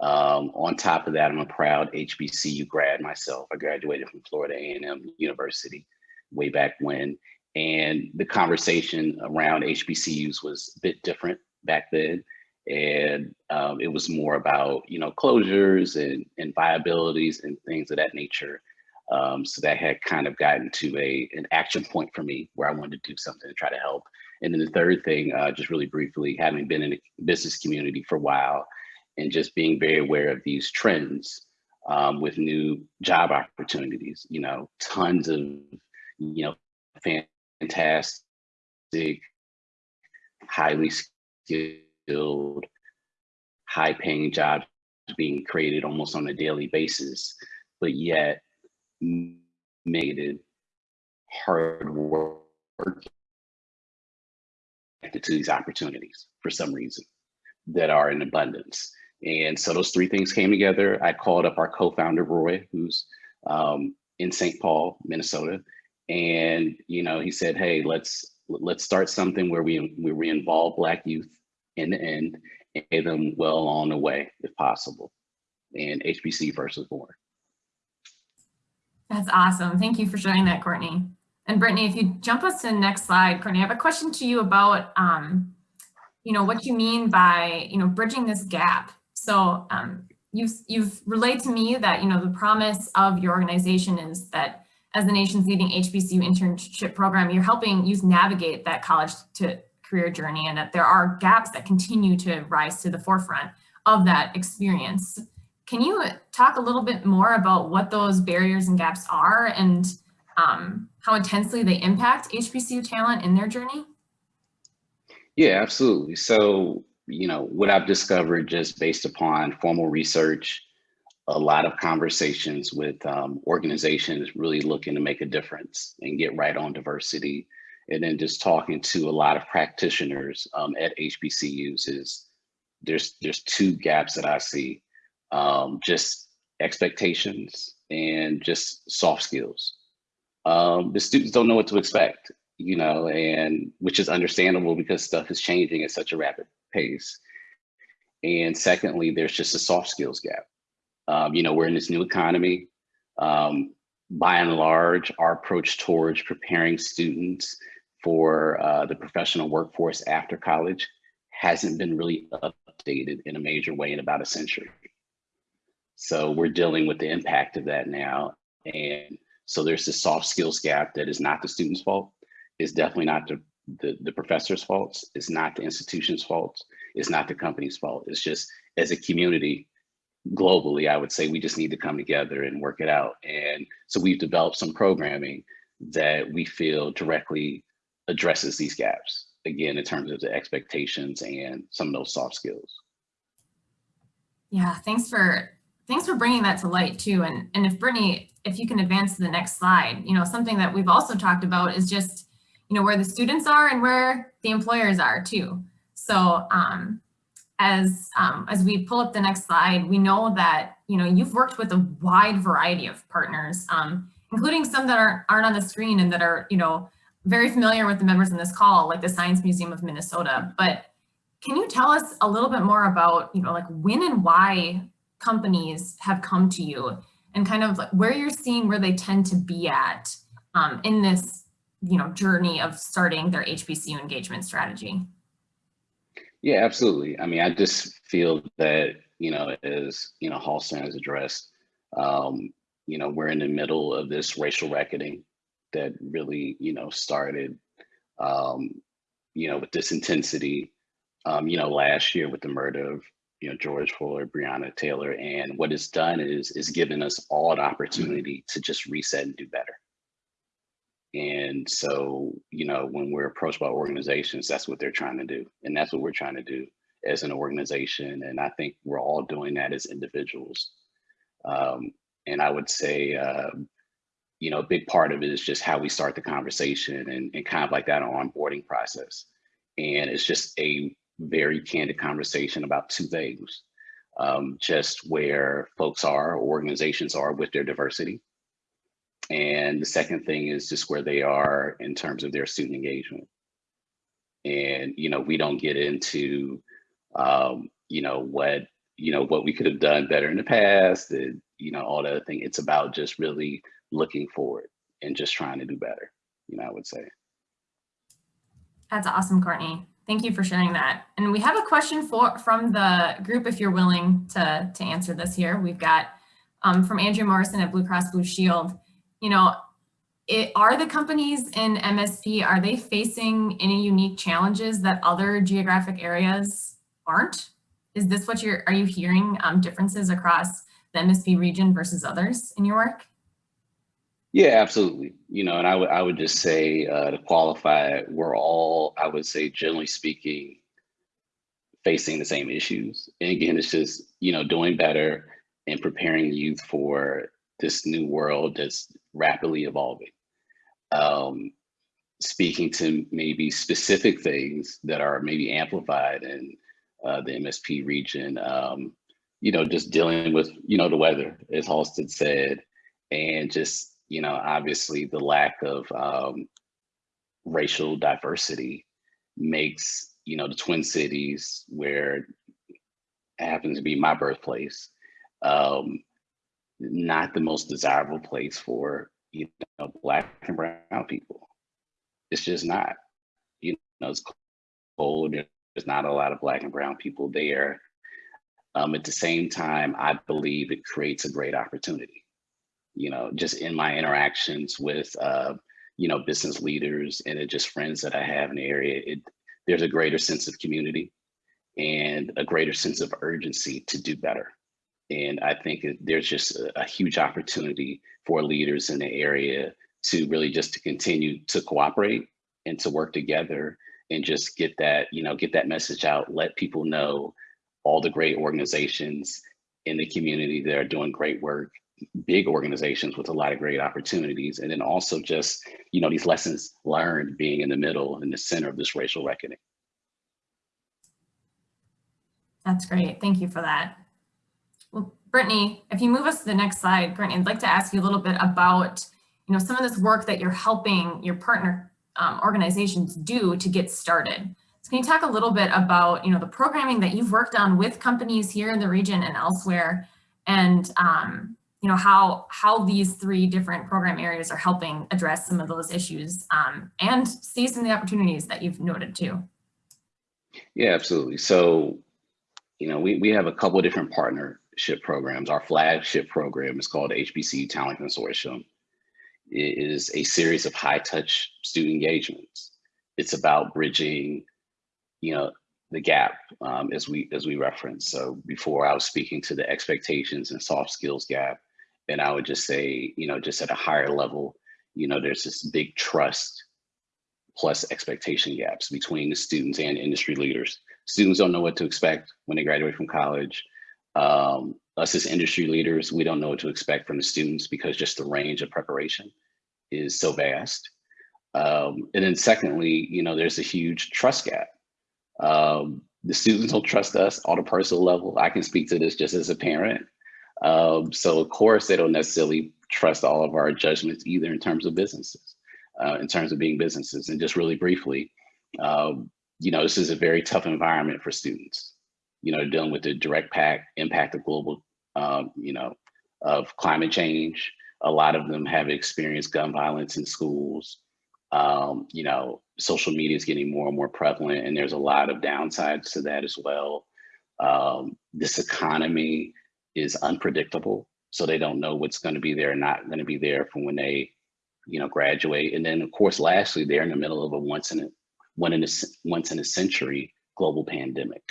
Um, on top of that, I'm a proud HBCU grad myself. I graduated from Florida A&M University way back when. And the conversation around HBCUs was a bit different back then. And um, it was more about, you know, closures and, and viabilities and things of that nature. Um, so that had kind of gotten to a an action point for me where I wanted to do something to try to help. And then the third thing, uh, just really briefly, having been in the business community for a while, and just being very aware of these trends um, with new job opportunities. You know, tons of you know fantastic, highly skilled, high-paying jobs being created almost on a daily basis, but yet it hard work to these opportunities for some reason that are in abundance. And so those three things came together. I called up our co-founder, Roy, who's um, in St. Paul, Minnesota. And, you know, he said, hey, let's let's start something where we, where we involve Black youth in the end and get them well on the way, if possible. And HBC versus born. That's awesome. Thank you for sharing that, Courtney. And Brittany, if you jump us to the next slide, Courtney, I have a question to you about, um, you know, what you mean by, you know, bridging this gap. So um, you've, you've relayed to me that, you know, the promise of your organization is that as the nation's leading HBCU internship program, you're helping youth navigate that college to career journey and that there are gaps that continue to rise to the forefront of that experience. Can you talk a little bit more about what those barriers and gaps are and um, how intensely they impact HBCU talent in their journey? Yeah, absolutely. So, you know, what I've discovered just based upon formal research, a lot of conversations with um, organizations really looking to make a difference and get right on diversity. And then just talking to a lot of practitioners um, at HBCUs is there's there's two gaps that I see, um, just expectations and just soft skills. Um, the students don't know what to expect, you know, and which is understandable because stuff is changing at such a rapid pace. And secondly, there's just a soft skills gap. Um, you know, we're in this new economy. Um, by and large, our approach towards preparing students for uh, the professional workforce after college hasn't been really updated in a major way in about a century. So we're dealing with the impact of that now. And so there's this soft skills gap that is not the student's fault. It's definitely not the, the, the professor's fault. It's not the institution's fault. It's not the company's fault. It's just as a community, globally, I would say we just need to come together and work it out. And so we've developed some programming that we feel directly addresses these gaps, again, in terms of the expectations and some of those soft skills. Yeah, thanks for thanks for bringing that to light too. And, and if Brittany, if you can advance to the next slide, you know, something that we've also talked about is just, you know, where the students are and where the employers are too. So um, as um, as we pull up the next slide, we know that you know you've worked with a wide variety of partners, um, including some that aren't aren't on the screen and that are you know very familiar with the members in this call, like the Science Museum of Minnesota. But can you tell us a little bit more about you know like when and why companies have come to you and kind of like where you're seeing where they tend to be at um, in this you know journey of starting their HBCU engagement strategy? Yeah, absolutely. I mean, I just feel that, you know, as, you know, Halston has addressed, um, you know, we're in the middle of this racial reckoning that really, you know, started, um, you know, with this intensity, um, you know, last year with the murder of, you know, George Floyd, Breonna Taylor. And what it's done is, is given us all an opportunity to just reset and do better. And so, you know, when we're approached by organizations, that's what they're trying to do. And that's what we're trying to do as an organization. And I think we're all doing that as individuals. Um, and I would say, uh, you know, a big part of it is just how we start the conversation and, and kind of like that onboarding process. And it's just a very candid conversation about two things. Um, just where folks are, organizations are with their diversity, and the second thing is just where they are in terms of their student engagement. And, you know, we don't get into, um, you know, what, you know, what we could have done better in the past and, you know, all that other thing. It's about just really looking forward and just trying to do better, you know, I would say. That's awesome, Courtney. Thank you for sharing that. And we have a question for from the group if you're willing to, to answer this here. We've got um, from Andrew Morrison at Blue Cross Blue Shield you know, it, are the companies in MSP, are they facing any unique challenges that other geographic areas aren't? Is this what you're, are you hearing um, differences across the MSP region versus others in your work? Yeah, absolutely. You know, and I would I would just say uh, to qualify, we're all, I would say, generally speaking, facing the same issues. And again, it's just you know doing better and preparing youth for this new world that's rapidly evolving. Um, speaking to maybe specific things that are maybe amplified in uh, the MSP region. Um, you know, just dealing with, you know, the weather, as Halston said, and just, you know, obviously the lack of um, racial diversity makes, you know, the Twin Cities, where happens to be my birthplace, um, not the most desirable place for, you know, Black and Brown people. It's just not. You know, it's cold. There's not a lot of Black and Brown people there. Um, at the same time, I believe it creates a great opportunity. You know, just in my interactions with, uh, you know, business leaders and just friends that I have in the area, it, there's a greater sense of community and a greater sense of urgency to do better. And I think there's just a, a huge opportunity for leaders in the area to really just to continue to cooperate and to work together and just get that, you know, get that message out, let people know all the great organizations in the community that are doing great work, big organizations with a lot of great opportunities. And then also just, you know, these lessons learned being in the middle in the center of this racial reckoning. That's great. Thank you for that. Brittany, if you move us to the next slide, Brittany, I'd like to ask you a little bit about, you know, some of this work that you're helping your partner um, organizations do to get started. So can you talk a little bit about, you know, the programming that you've worked on with companies here in the region and elsewhere, and, um, you know, how, how these three different program areas are helping address some of those issues um, and see some of the opportunities that you've noted too. Yeah, absolutely. So, you know, we, we have a couple of different programs. Our flagship program is called HBCU Talent Consortium. It is a series of high touch student engagements. It's about bridging, you know, the gap um, as we as we referenced. So before I was speaking to the expectations and soft skills gap, and I would just say, you know, just at a higher level, you know, there's this big trust plus expectation gaps between the students and industry leaders. Students don't know what to expect when they graduate from college. Um, us as industry leaders, we don't know what to expect from the students because just the range of preparation is so vast. Um, and then secondly, you know, there's a huge trust gap. Um, the students don't trust us on a personal level. I can speak to this just as a parent. Um, so of course, they don't necessarily trust all of our judgments either in terms of businesses, uh, in terms of being businesses. And just really briefly, um, you know, this is a very tough environment for students, you know, dealing with the direct pack, impact of global, um, you know, of climate change. A lot of them have experienced gun violence in schools. Um, you know, social media is getting more and more prevalent and there's a lot of downsides to that as well. Um, this economy is unpredictable. So they don't know what's gonna be there, not gonna be there from when they, you know, graduate. And then of course, lastly, they're in the middle of a once in a, one in a, once in a century global pandemic.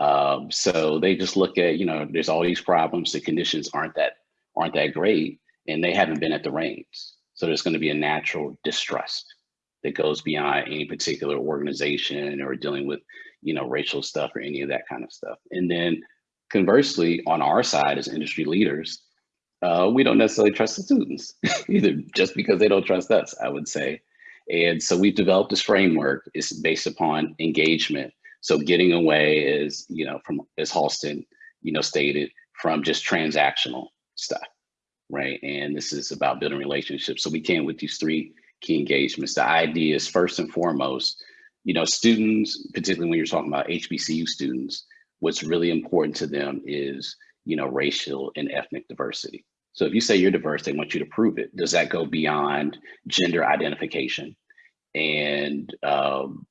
Um, so they just look at, you know, there's all these problems, the conditions aren't that, aren't that great, and they haven't been at the reins. So there's gonna be a natural distrust that goes beyond any particular organization or dealing with, you know, racial stuff or any of that kind of stuff. And then conversely, on our side as industry leaders, uh, we don't necessarily trust the students [LAUGHS] either just because they don't trust us, I would say. And so we've developed this framework. It's based upon engagement. So getting away is, you know, from as Halston, you know, stated, from just transactional stuff, right? And this is about building relationships. So we came with these three key engagements. The idea is first and foremost, you know, students, particularly when you're talking about HBCU students, what's really important to them is, you know, racial and ethnic diversity. So if you say you're diverse, they want you to prove it. Does that go beyond gender identification and, um,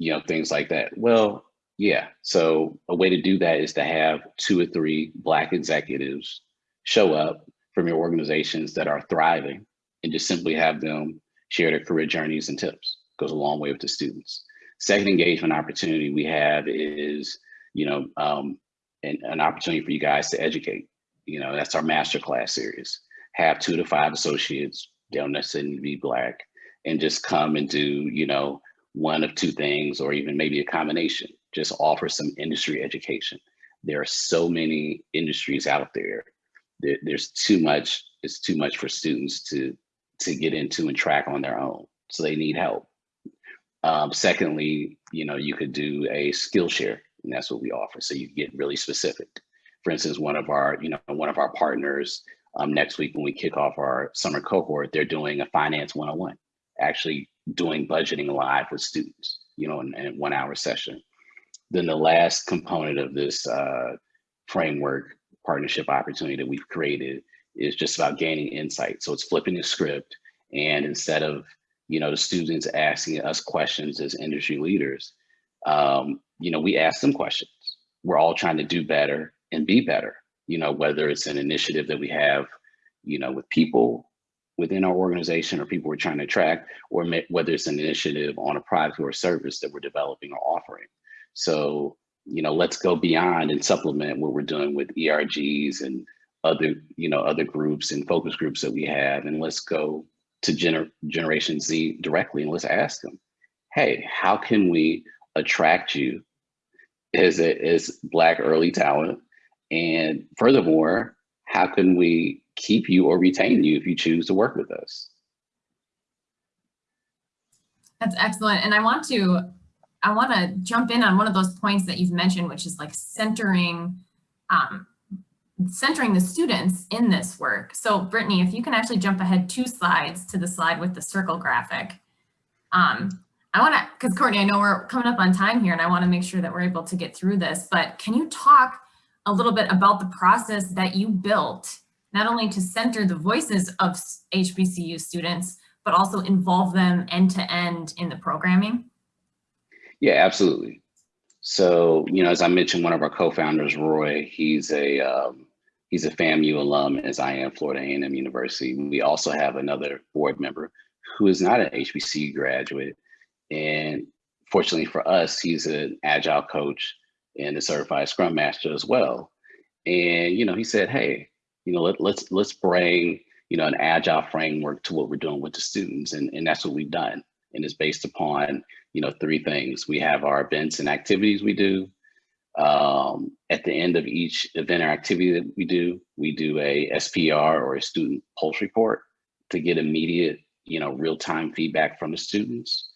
you know, things like that? Well, yeah. So a way to do that is to have two or three Black executives show up from your organizations that are thriving and just simply have them share their career journeys and tips. Goes a long way with the students. Second engagement opportunity we have is, you know, um, an, an opportunity for you guys to educate. You know, that's our masterclass series. Have two to five associates, they don't necessarily need to be black, and just come and do, you know, one of two things, or even maybe a combination. Just offer some industry education. There are so many industries out there. there there's too much, it's too much for students to to get into and track on their own. So they need help. Um, secondly, you know, you could do a Skillshare, and that's what we offer. So you get really specific. For instance, one of our, you know, one of our partners um, next week when we kick off our summer cohort, they're doing a finance 101, actually doing budgeting live with students, you know, in, in one hour session. Then the last component of this uh, framework partnership opportunity that we've created is just about gaining insight. So it's flipping the script. And instead of, you know, the students asking us questions as industry leaders, um, you know, we ask them questions. We're all trying to do better and be better, you know, whether it's an initiative that we have, you know, with people within our organization or people we're trying to attract, or whether it's an initiative on a product or a service that we're developing or offering. So, you know, let's go beyond and supplement what we're doing with ERGs and other, you know, other groups and focus groups that we have, and let's go to gener Generation Z directly and let's ask them, hey, how can we attract you as a, as Black early talent? And furthermore, how can we keep you or retain you if you choose to work with us? That's excellent. And I want to I want to jump in on one of those points that you've mentioned, which is like centering um, centering the students in this work. So Brittany, if you can actually jump ahead two slides to the slide with the circle graphic. Um, I want to, because Courtney, I know we're coming up on time here and I want to make sure that we're able to get through this, but can you talk a little bit about the process that you built, not only to center the voices of HBCU students, but also involve them end to end in the programming? Yeah, absolutely. So, you know, as I mentioned, one of our co-founders, Roy, he's a um, he's a FAMU alum, as I am, Florida A&M University. We also have another board member who is not an HBC graduate. And fortunately for us, he's an agile coach and a certified scrum master as well. And, you know, he said, hey, you know, let, let's let's bring, you know, an agile framework to what we're doing with the students. And, and that's what we've done. And it's based upon you know, three things. We have our events and activities we do. Um, at the end of each event or activity that we do, we do a SPR or a student pulse report to get immediate, you know, real-time feedback from the students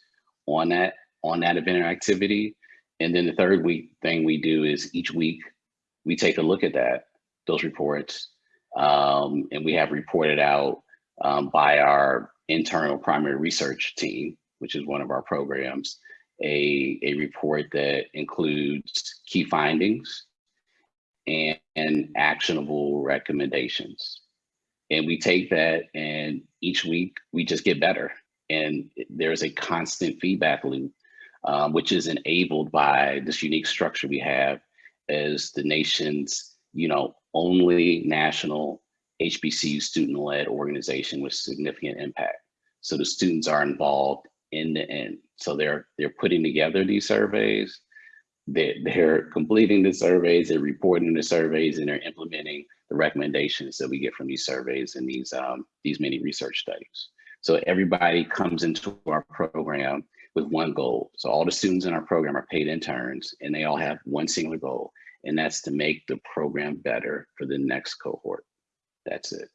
on that on that event or activity. And then the third week thing we do is each week we take a look at that, those reports, um, and we have reported out um, by our internal primary research team which is one of our programs, a, a report that includes key findings and, and actionable recommendations. And we take that and each week we just get better. And there's a constant feedback loop, um, which is enabled by this unique structure we have as the nation's, you know, only national HBCU student-led organization with significant impact. So the students are involved end to end. So they're they're putting together these surveys, they're, they're completing the surveys, they're reporting the surveys, and they're implementing the recommendations that we get from these surveys and these um, these many research studies. So everybody comes into our program with one goal. So all the students in our program are paid interns and they all have one singular goal, and that's to make the program better for the next cohort. That's it.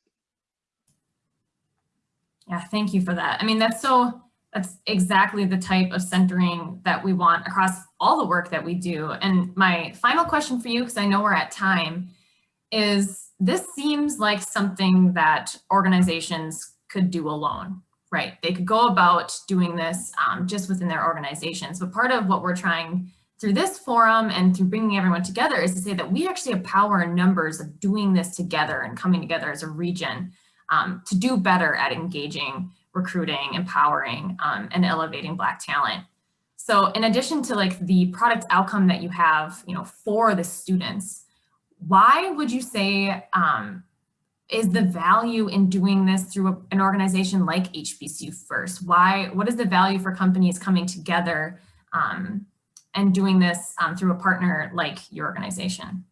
Yeah, thank you for that. I mean, that's so that's exactly the type of centering that we want across all the work that we do. And my final question for you, because I know we're at time, is this seems like something that organizations could do alone, right? They could go about doing this um, just within their organizations. But part of what we're trying through this forum and through bringing everyone together is to say that we actually have power in numbers of doing this together and coming together as a region um, to do better at engaging recruiting, empowering, um, and elevating Black talent. So in addition to like the product outcome that you have, you know, for the students, why would you say um, is the value in doing this through a, an organization like HBCU First? Why, what is the value for companies coming together um, and doing this um, through a partner like your organization?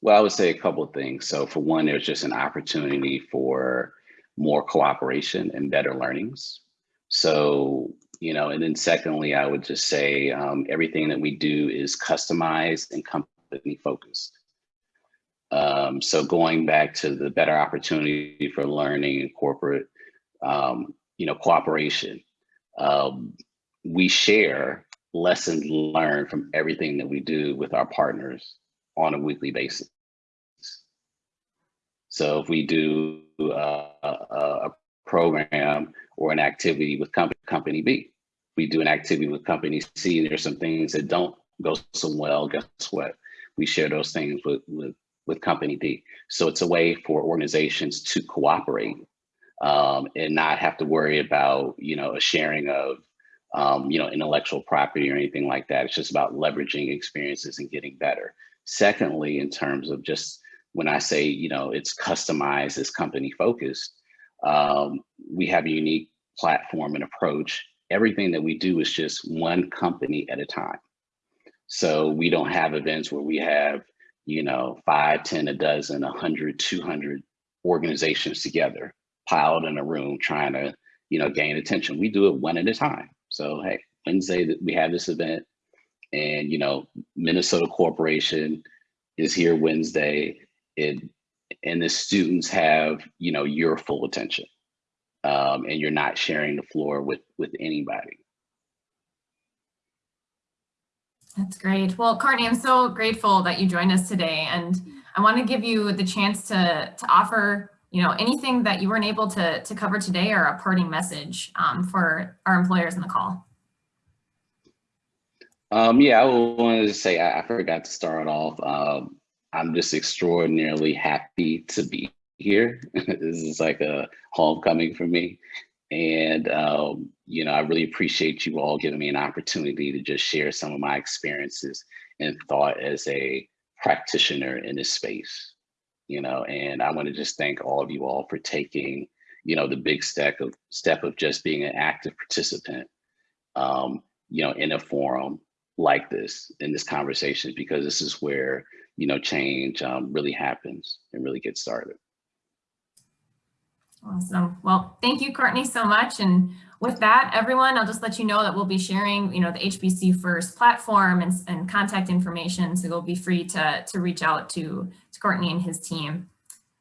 Well, I would say a couple of things. So for one, there's just an opportunity for more cooperation and better learnings. So, you know, and then secondly, I would just say um, everything that we do is customized and company focused. Um, so going back to the better opportunity for learning and corporate, um, you know, cooperation, um, we share lessons learned from everything that we do with our partners on a weekly basis. So if we do uh, a, a program or an activity with company, company B, we do an activity with company C, and there's some things that don't go so well, guess what? We share those things with, with, with company D. So it's a way for organizations to cooperate um, and not have to worry about, you know, a sharing of, um, you know, intellectual property or anything like that. It's just about leveraging experiences and getting better. Secondly, in terms of just when I say, you know, it's customized, it's company focused, um, we have a unique platform and approach. Everything that we do is just one company at a time. So we don't have events where we have, you know, five, ten, a dozen, a hundred, two hundred organizations together piled in a room trying to, you know, gain attention. We do it one at a time. So, hey, Wednesday that we have this event and, you know, Minnesota Corporation is here Wednesday it, and the students have, you know, your full attention um, and you're not sharing the floor with, with anybody. That's great. Well, Courtney, I'm so grateful that you joined us today. And I want to give you the chance to, to offer, you know, anything that you weren't able to, to cover today or a parting message um, for our employers in the call. Um, yeah, I wanted to say I, forgot to start off. Um, I'm just extraordinarily happy to be here. [LAUGHS] this is like a homecoming for me. And, um, you know, I really appreciate you all giving me an opportunity to just share some of my experiences and thought as a practitioner in this space, you know, and I want to just thank all of you all for taking, you know, the big step of step of just being an active participant, um, you know, in a forum like this, in this conversation, because this is where, you know, change um, really happens and really gets started. Awesome. Well, thank you, Courtney, so much. And with that, everyone, I'll just let you know that we'll be sharing, you know, the HBCU First platform and, and contact information. So you'll be free to, to reach out to, to Courtney and his team.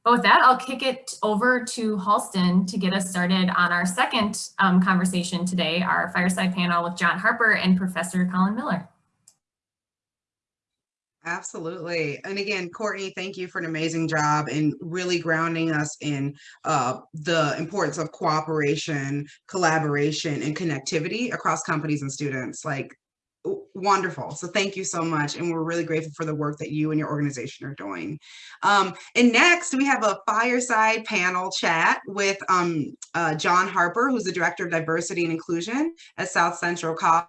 But with that, I'll kick it over to Halston to get us started on our second um, conversation today, our fireside panel with John Harper and Professor Colin Miller. Absolutely. And again, Courtney, thank you for an amazing job in really grounding us in uh, the importance of cooperation, collaboration, and connectivity across companies and students. Like, wonderful. So thank you so much. And we're really grateful for the work that you and your organization are doing. Um, and next, we have a fireside panel chat with um, uh, John Harper, who's the Director of Diversity and Inclusion at South Central College,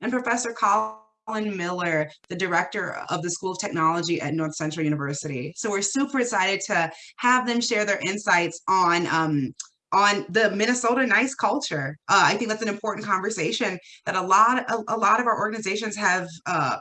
and Professor Colin Colin Miller, the director of the School of Technology at North Central University. So we're super excited to have them share their insights on um, on the Minnesota nice culture. Uh, I think that's an important conversation that a lot a, a lot of our organizations have uh,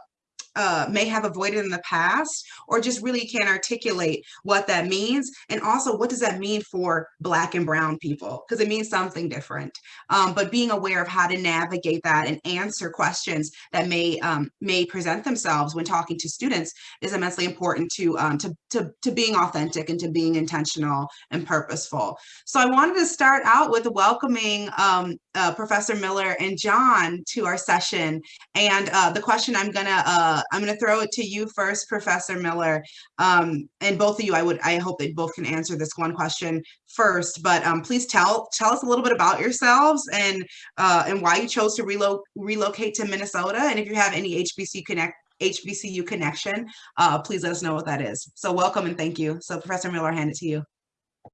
uh, may have avoided in the past or just really can't articulate what that means. And also what does that mean for black and brown people? Because it means something different. Um, but being aware of how to navigate that and answer questions that may um, may present themselves when talking to students is immensely important to, um, to, to, to being authentic and to being intentional and purposeful. So I wanted to start out with welcoming um, uh, Professor Miller and John to our session. And uh, the question I'm gonna uh, I'm going to throw it to you first, Professor Miller. Um, and both of you, I would, I hope they both can answer this one question first. But um, please tell tell us a little bit about yourselves and uh, and why you chose to relo relocate to Minnesota. And if you have any HBC connect HBCU connection, uh, please let us know what that is. So welcome and thank you. So Professor Miller, I hand it to you.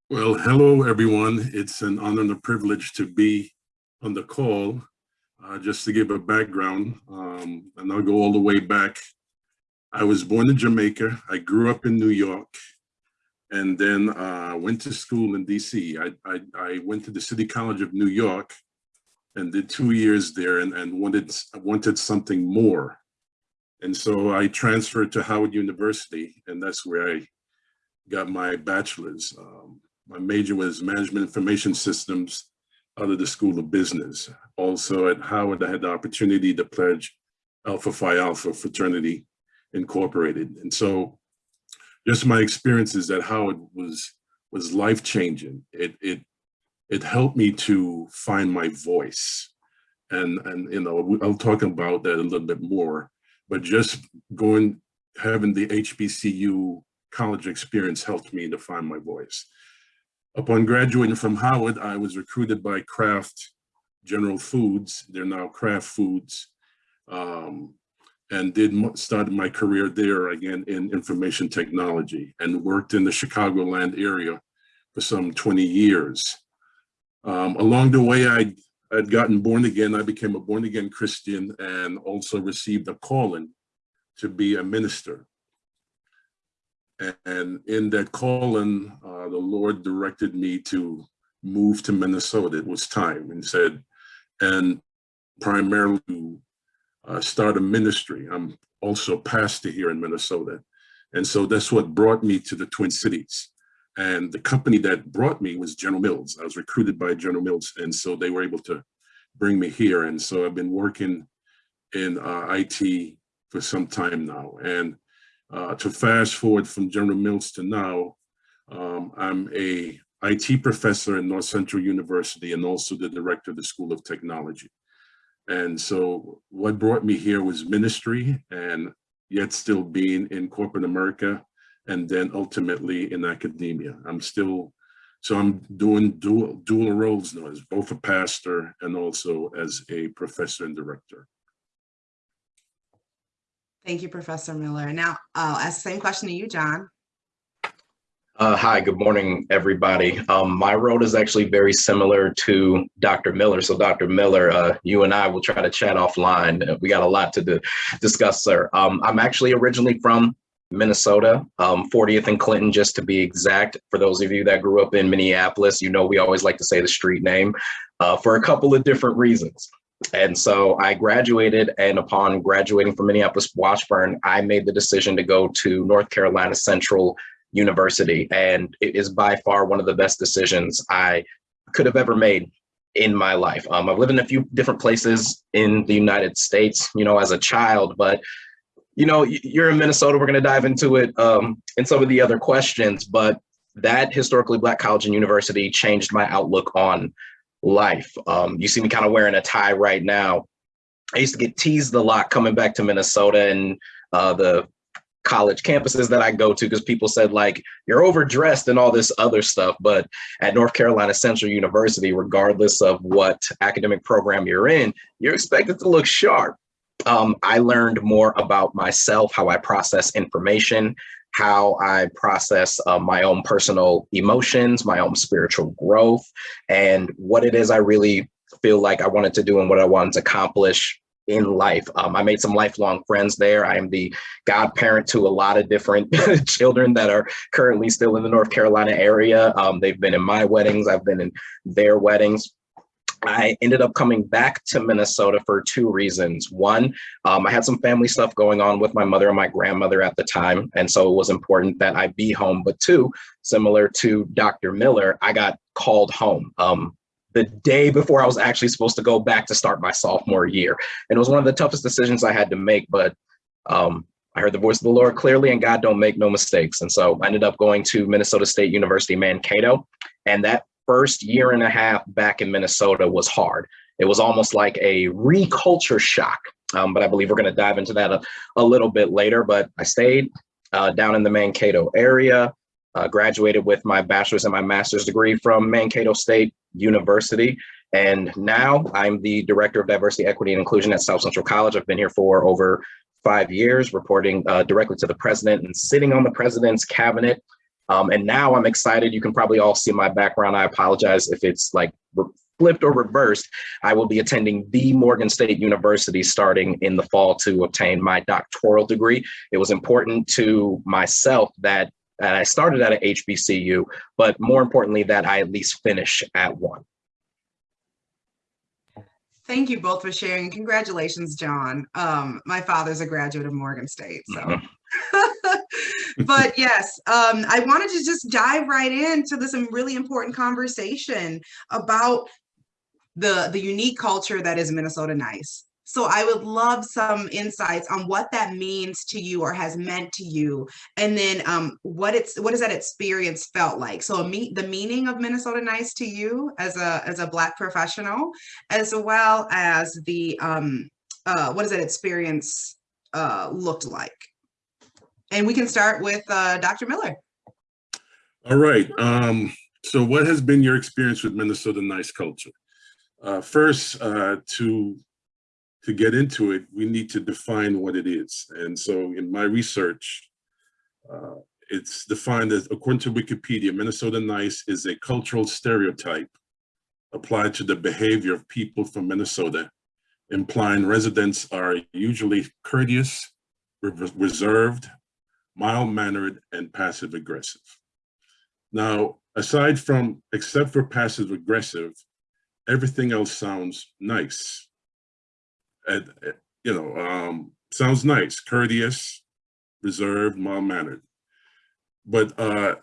Well, hello, everyone. It's an honor and a privilege to be on the call. Uh, just to give a background, um, and I'll go all the way back. I was born in Jamaica. I grew up in New York and then uh, went to school in DC. I, I, I, went to the City College of New York and did two years there and, and wanted, wanted something more. And so I transferred to Howard University and that's where I got my bachelor's. Um, my major was management information systems of the School of Business. Also at Howard, I had the opportunity to pledge Alpha Phi Alpha Fraternity Incorporated. And so just my experiences at Howard was was life-changing. It, it, it helped me to find my voice. And, and you know, I'll talk about that a little bit more. but just going, having the HBCU college experience helped me to find my voice. Upon graduating from Howard, I was recruited by Kraft General Foods, they're now Kraft Foods, um, and did started my career there again in information technology and worked in the Chicagoland area for some 20 years. Um, along the way, I I'd gotten born again. I became a born again Christian and also received a calling to be a minister. And in that calling, uh, the Lord directed me to move to Minnesota. It was time and said, and primarily to uh, start a ministry. I'm also pastor here in Minnesota. And so that's what brought me to the Twin Cities. And the company that brought me was General Mills. I was recruited by General Mills. And so they were able to bring me here. And so I've been working in uh, IT for some time now. And uh, to fast forward from General Mills to now, um, I'm a IT professor at North Central University and also the director of the School of Technology. And so what brought me here was ministry and yet still being in corporate America and then ultimately in academia. I'm still, so I'm doing dual, dual roles now as both a pastor and also as a professor and director. Thank you, Professor Miller. Now, I'll ask the same question to you, John. Uh, hi, good morning, everybody. Um, my role is actually very similar to Dr. Miller. So Dr. Miller, uh, you and I will try to chat offline. We got a lot to di- discuss, sir. Um, I'm actually originally from Minnesota, um, 40th and Clinton, just to be exact. For those of you that grew up in Minneapolis, you know we always like to say the street name uh, for a couple of different reasons. And so I graduated, and upon graduating from Minneapolis Washburn, I made the decision to go to North Carolina Central University, and it is by far one of the best decisions I could have ever made in my life. Um, I've lived in a few different places in the United States, you know, as a child, but you know, you're in Minnesota. We're going to dive into it um, in some of the other questions, but that historically black college and university changed my outlook on life. Um, you see me kind of wearing a tie right now. I used to get teased a lot coming back to Minnesota and uh, the college campuses that I go to because people said like you're overdressed and all this other stuff. But at North Carolina Central University, regardless of what academic program you're in, you're expected to look sharp. Um, I learned more about myself, how I process information, how I process uh, my own personal emotions, my own spiritual growth, and what it is I really feel like I wanted to do and what I wanted to accomplish in life. Um, I made some lifelong friends there. I am the godparent to a lot of different [LAUGHS] children that are currently still in the North Carolina area. Um, they've been in my weddings, I've been in their weddings. I ended up coming back to Minnesota for two reasons. One, um, I had some family stuff going on with my mother and my grandmother at the time. And so it was important that I be home. But two, similar to Dr. Miller, I got called home. Um, the day before I was actually supposed to go back to start my sophomore year. And it was one of the toughest decisions I had to make, but um, I heard the voice of the Lord clearly and God don't make no mistakes. And so I ended up going to Minnesota State University, Mankato. And that first year and a half back in Minnesota was hard. It was almost like a reculture shock. Um, but I believe we're going to dive into that a, a little bit later. But I stayed uh, down in the Mankato area, uh, graduated with my bachelor's and my master's degree from Mankato State University. And now I'm the director of diversity, equity, and inclusion at South Central College. I've been here for over five years, reporting uh, directly to the president and sitting on the president's cabinet. Um, and now I'm excited. You can probably all see my background. I apologize if it's like flipped or reversed. I will be attending the Morgan State University starting in the fall to obtain my doctoral degree. It was important to myself that that I started at a HBCU, but more importantly, that I at least finish at one. Thank you both for sharing. Congratulations, John. Um, my father's a graduate of Morgan State, so. Mhm. [LAUGHS] [LAUGHS] but yes, um, I wanted to just dive right into this really important conversation about the the unique culture that is Minnesota Nice. So I would love some insights on what that means to you or has meant to you, and then um, what it's what has that experience felt like. So me- the meaning of Minnesota Nice to you as a as a Black professional, as well as the um, uh, what does that experience uh, looked like. And we can start with uh, Dr. Miller. All right. Um, so what has been your experience with Minnesota nice culture? Uh, first, uh, to to get into it, we need to define what it is. And so in my research, uh, it's defined as, according to Wikipedia, Minnesota nice is a cultural stereotype applied to the behavior of people from Minnesota, implying residents are usually courteous, re- reserved, mild-mannered, and passive-aggressive. Now, aside from, except for passive aggressive, everything else sounds nice. And, uh, you know, um, sounds nice, courteous, reserved, mild-mannered. But uh,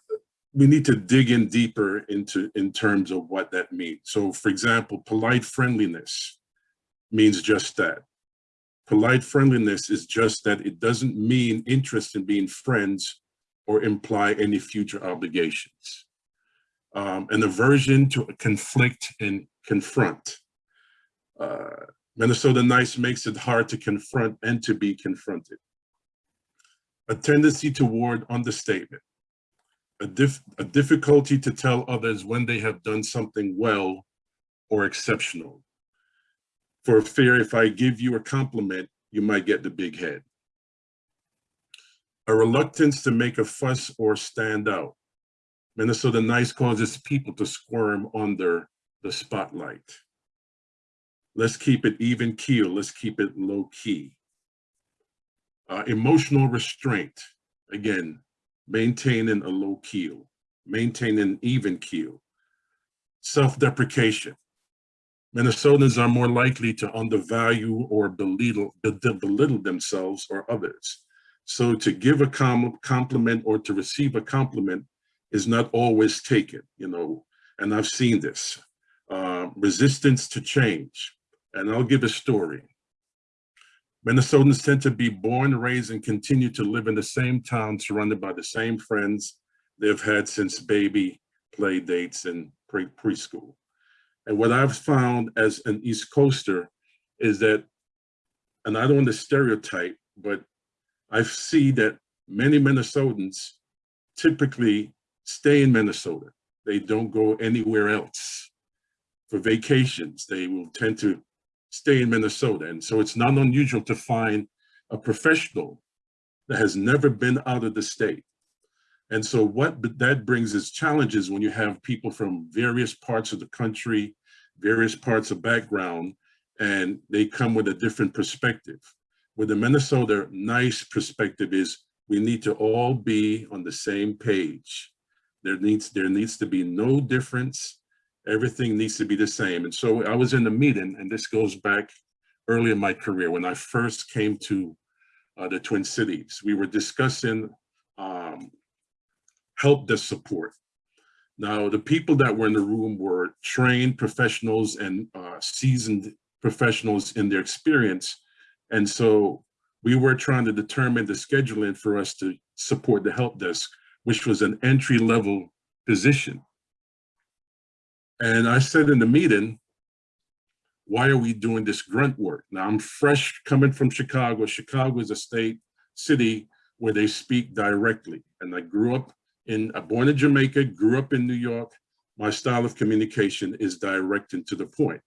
we need to dig in deeper into in terms of what that means. So for example, polite friendliness means just that. Polite friendliness is just that it doesn't mean interest in being friends or imply any future obligations. Um, an aversion to conflict and confront. Uh, Minnesota Nice makes it hard to confront and to be confronted. A tendency toward understatement. A, dif a difficulty to tell others when they have done something well or exceptional. For fear if I give you a compliment, you might get the big head a reluctance to make a fuss or stand out. Minnesota Nice causes people to squirm under the spotlight. Let's keep it even keel. Let's keep it low key. Uh, emotional restraint. Again, maintaining a low keel, maintaining an even keel. Self-deprecation. Minnesotans are more likely to undervalue or belittle, belittle themselves or others. So to give a com compliment or to receive a compliment is not always taken, you know, and I've seen this. Uh, resistance to change. And I'll give a story. Minnesotans tend to be born, raised, and continue to live in the same town, surrounded by the same friends they've had since baby play dates and pre preschool. And what I've found as an East Coaster is that, and I don't want to stereotype, but I see that many Minnesotans typically stay in Minnesota. They don't go anywhere else. For vacations, they will tend to stay in Minnesota. And so it's not unusual to find a professional that has never been out of the state. And so what that brings is challenges when you have people from various parts of the country, various parts of background, and they come with a different perspective where the Minnesota nice perspective is we need to all be on the same page. There needs, there needs to be no difference. Everything needs to be the same. And so I was in a meeting, and this goes back early in my career when I first came to uh, the Twin Cities. We were discussing um, help desk support. Now, the people that were in the room were trained professionals and uh, seasoned professionals in their experience and so we were trying to determine the scheduling for us to support the help desk, which was an entry level position. And I said in the meeting, why are we doing this grunt work? Now I'm fresh coming from Chicago. Chicago is a state city where they speak directly. And I grew up in, I born in Jamaica, grew up in New York. My style of communication is direct and to the point.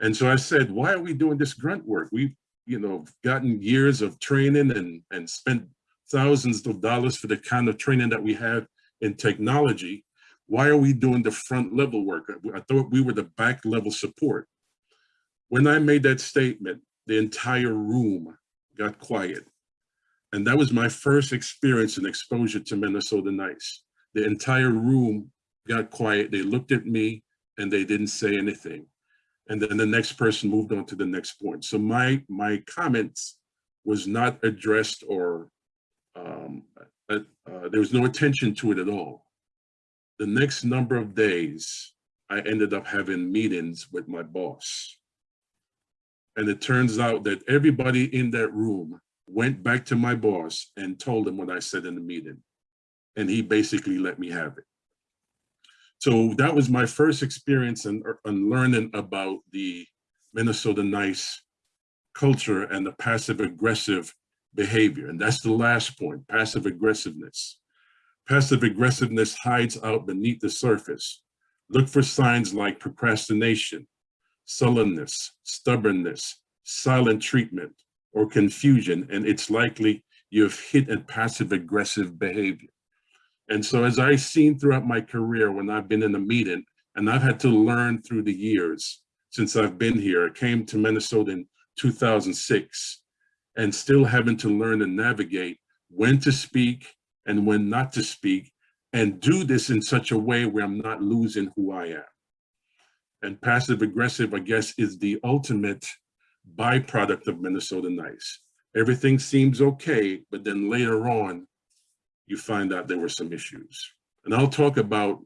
And so I said, why are we doing this grunt work? We've, you know, gotten years of training and, and spent thousands of dollars for the kind of training that we have in technology. Why are we doing the front level work? I thought we were the back level support. When I made that statement, the entire room got quiet. And that was my first experience and exposure to Minnesota Nice. The entire room got quiet. They looked at me and they didn't say anything and then the next person moved on to the next point. So my my comments was not addressed or um, uh, uh, there was no attention to it at all. The next number of days, I ended up having meetings with my boss. And it turns out that everybody in that room went back to my boss and told him what I said in the meeting. And he basically let me have it. So that was my first experience in, er, in learning about the Minnesota Nice culture and the passive aggressive behavior. And that's the last point, passive aggressiveness. Passive aggressiveness hides out beneath the surface. Look for signs like procrastination, sullenness, stubbornness, silent treatment, or confusion, and it's likely you've hit a passive aggressive behavior. And so as I've seen throughout my career when I've been in a meeting, and I've had to learn through the years since I've been here, I came to Minnesota in 2006, and still having to learn and navigate when to speak and when not to speak, and do this in such a way where I'm not losing who I am. And passive aggressive, I guess, is the ultimate byproduct of Minnesota Nice. Everything seems okay, but then later on, you find out there were some issues. And I'll talk about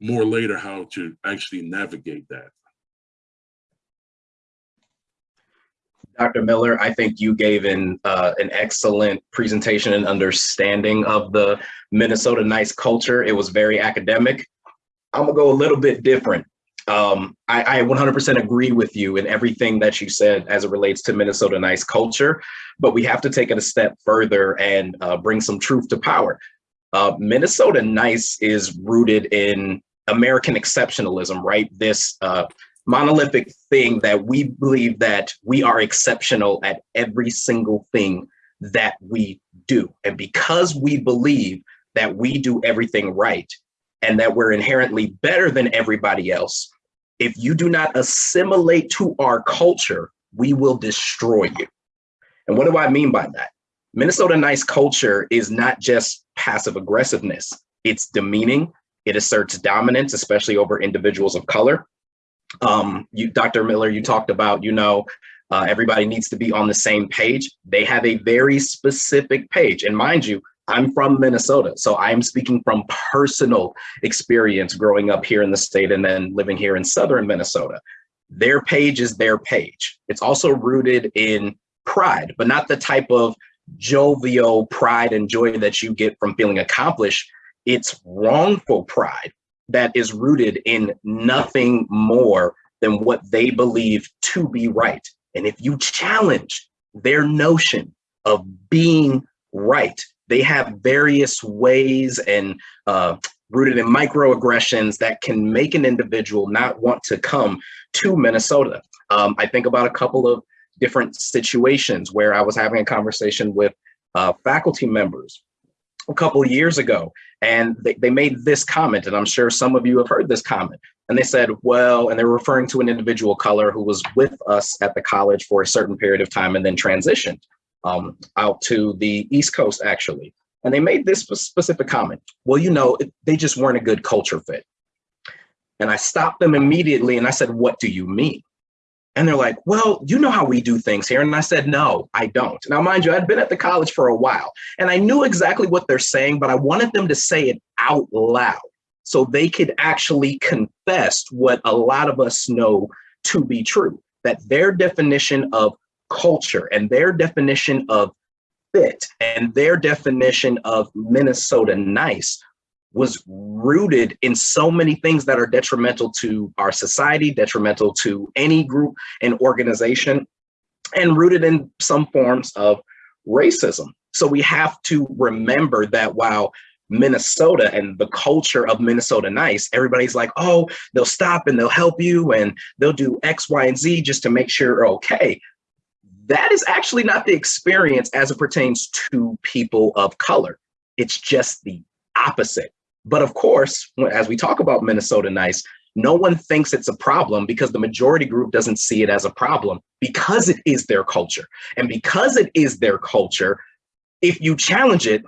more later how to actually navigate that. Dr. Miller, I think you gave an uh, an excellent presentation and understanding of the Minnesota nice culture. It was very academic. I'm gonna go a little bit different. Um, I, I 100% agree with you in everything that you said as it relates to Minnesota nice culture, but we have to take it a step further and uh, bring some truth to power. Uh, Minnesota nice is rooted in American exceptionalism, right? This uh, monolithic thing that we believe that we are exceptional at every single thing that we do. And because we believe that we do everything right and that we're inherently better than everybody else, if you do not assimilate to our culture, we will destroy you. And what do I mean by that? Minnesota nice culture is not just passive aggressiveness. It's demeaning. It asserts dominance, especially over individuals of color um, you, Dr. Miller, you talked about, you know, uh, everybody needs to be on the same page. They have a very specific page. And mind you, I'm from Minnesota, so I'm speaking from personal experience growing up here in the state and then living here in Southern Minnesota. Their page is their page. It's also rooted in pride, but not the type of jovial pride and joy that you get from feeling accomplished. It's wrongful pride that is rooted in nothing more than what they believe to be right. And if you challenge their notion of being right, they have various ways and uh, rooted in microaggressions that can make an individual not want to come to Minnesota. Um, I think about a couple of different situations where I was having a conversation with uh, faculty members a couple of years ago and they, they made this comment and i'm sure some of you have heard this comment and they said well and they're referring to an individual color who was with us at the college for a certain period of time and then transitioned um, out to the east coast actually and they made this specific comment well you know they just weren't a good culture fit and i stopped them immediately and i said what do you mean and they're like, well, you know how we do things here. And I said, no, I don't. Now, mind you, I'd been at the college for a while and I knew exactly what they're saying, but I wanted them to say it out loud so they could actually confess what a lot of us know to be true, that their definition of culture and their definition of fit and their definition of Minnesota nice was rooted in so many things that are detrimental to our society, detrimental to any group and organization, and rooted in some forms of racism. So we have to remember that while Minnesota and the culture of Minnesota nice, everybody's like, oh, they'll stop and they'll help you and they'll do X, Y, and Z just to make sure you're okay. That is actually not the experience as it pertains to people of color. It's just the opposite. But of course, as we talk about Minnesota Nice, no one thinks it's a problem because the majority group doesn't see it as a problem because it is their culture. And because it is their culture, if you challenge it,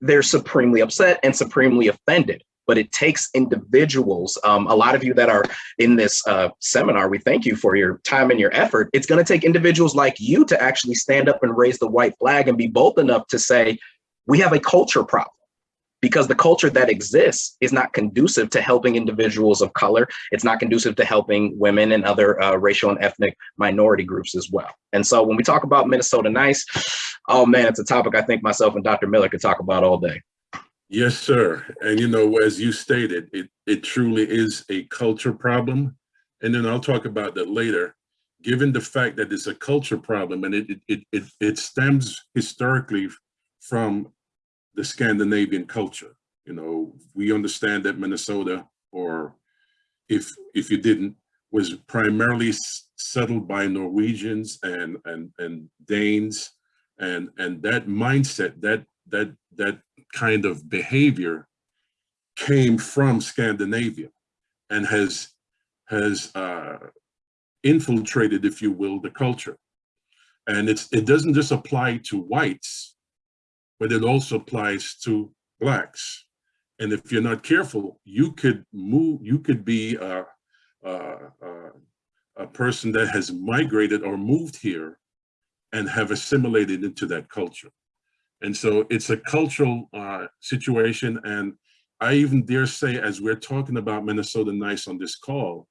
they're supremely upset and supremely offended. But it takes individuals, um, a lot of you that are in this uh, seminar, we thank you for your time and your effort. It's gonna take individuals like you to actually stand up and raise the white flag and be bold enough to say, we have a culture problem because the culture that exists is not conducive to helping individuals of color. It's not conducive to helping women and other uh, racial and ethnic minority groups as well. And so when we talk about Minnesota Nice, oh man, it's a topic I think myself and Dr. Miller could talk about all day. Yes, sir. And you know, as you stated, it, it truly is a culture problem. And then I'll talk about that later. given the fact that it's a culture problem and it, it, it, it, stems historically from the Scandinavian culture. You know, we understand that Minnesota, or if, if you didn't, was primarily settled by Norwegians and, and, and Danes. And, and that mindset, that, that, that kind of behavior came from Scandinavia and has, has, uh, infiltrated, if you will, the culture. And it's, it doesn't just apply to whites, but it also applies to blacks. And if you're not careful, you could move, you could be a, a, a, a person that has migrated or moved here and have assimilated into that culture. And so it's a cultural uh, situation. And I even dare say, as we're talking about Minnesota Nice on this call,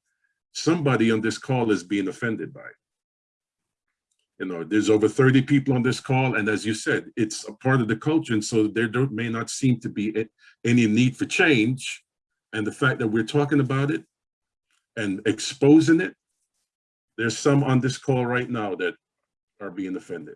somebody on this call is being offended by it. You know, there's over 30 people on this call, and as you said, it's a part of the culture, and so there may not seem to be any need for change. And the fact that we're talking about it and exposing it, there's some on this call right now that are being offended.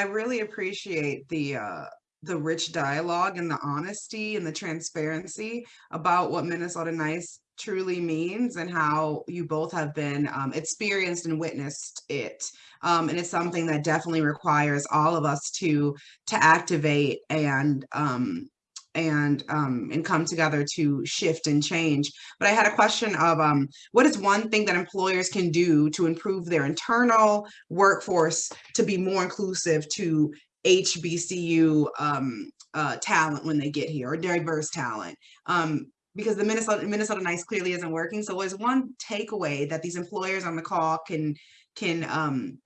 I really appreciate the uh the rich dialogue and the honesty and the transparency about what Minnesota Nice truly means and how you both have been um, experienced and witnessed it. Um, and it's something that definitely requires all of us to to activate and um, and um, and come together to shift and change. But I had a question of um, what is one thing that employers can do to improve their internal workforce to be more inclusive to HBCU um, uh, talent when they get here or diverse talent. Um, because the Minnesota Minnesota Nice clearly isn't working. So is one takeaway that these employers on the call can can um,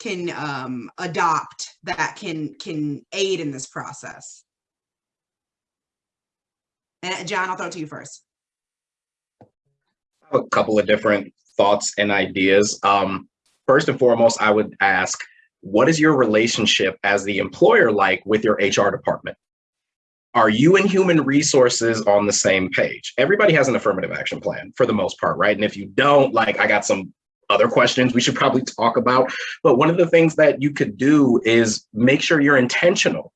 can um, adopt that can can aid in this process? And John, I'll throw it to you first. have a couple of different thoughts and ideas. Um, first and foremost, I would ask, what is your relationship as the employer like with your HR department? Are you and human resources on the same page? Everybody has an affirmative action plan for the most part, right? And if you don't, like, I got some other questions we should probably talk about. But one of the things that you could do is make sure you're intentional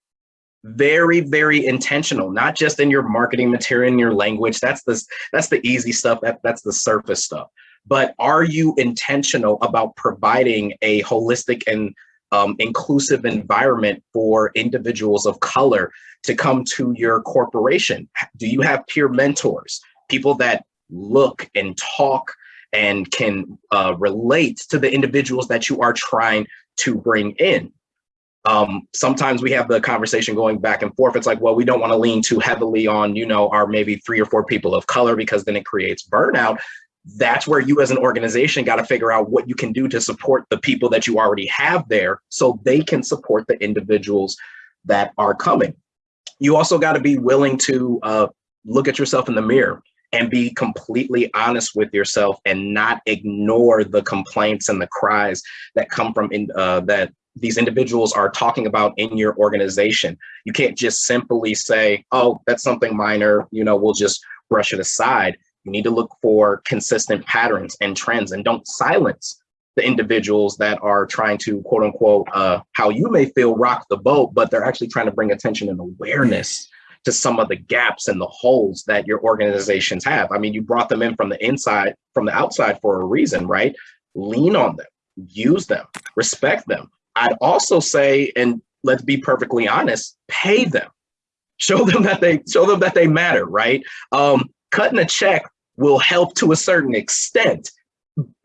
very very intentional not just in your marketing material in your language. That's the that's the easy stuff that that's the surface stuff. But are you intentional about providing a holistic and um, inclusive environment for individuals of color to come to your corporation? Do you have peer mentors people that look and talk and can uh, relate to the individuals that you are trying to bring in um, sometimes we have the conversation going back and forth. It's like, well, we don't want to lean too heavily on, you know, our maybe three or four people of color because then it creates burnout. That's where you as an organization got to figure out what you can do to support the people that you already have there so they can support the individuals that are coming. You also got to be willing to uh, look at yourself in the mirror and be completely honest with yourself and not ignore the complaints and the cries that come from in, uh, that these individuals are talking about in your organization. You can't just simply say, oh, that's something minor, you know, we'll just brush it aside. You need to look for consistent patterns and trends and don't silence the individuals that are trying to quote unquote, uh, how you may feel rock the boat, but they're actually trying to bring attention and awareness to some of the gaps and the holes that your organizations have. I mean, you brought them in from the inside, from the outside for a reason, right? Lean on them, use them, respect them, I'd also say, and let's be perfectly honest, pay them. Show them that they show them that they matter, right? Um, cutting a check will help to a certain extent.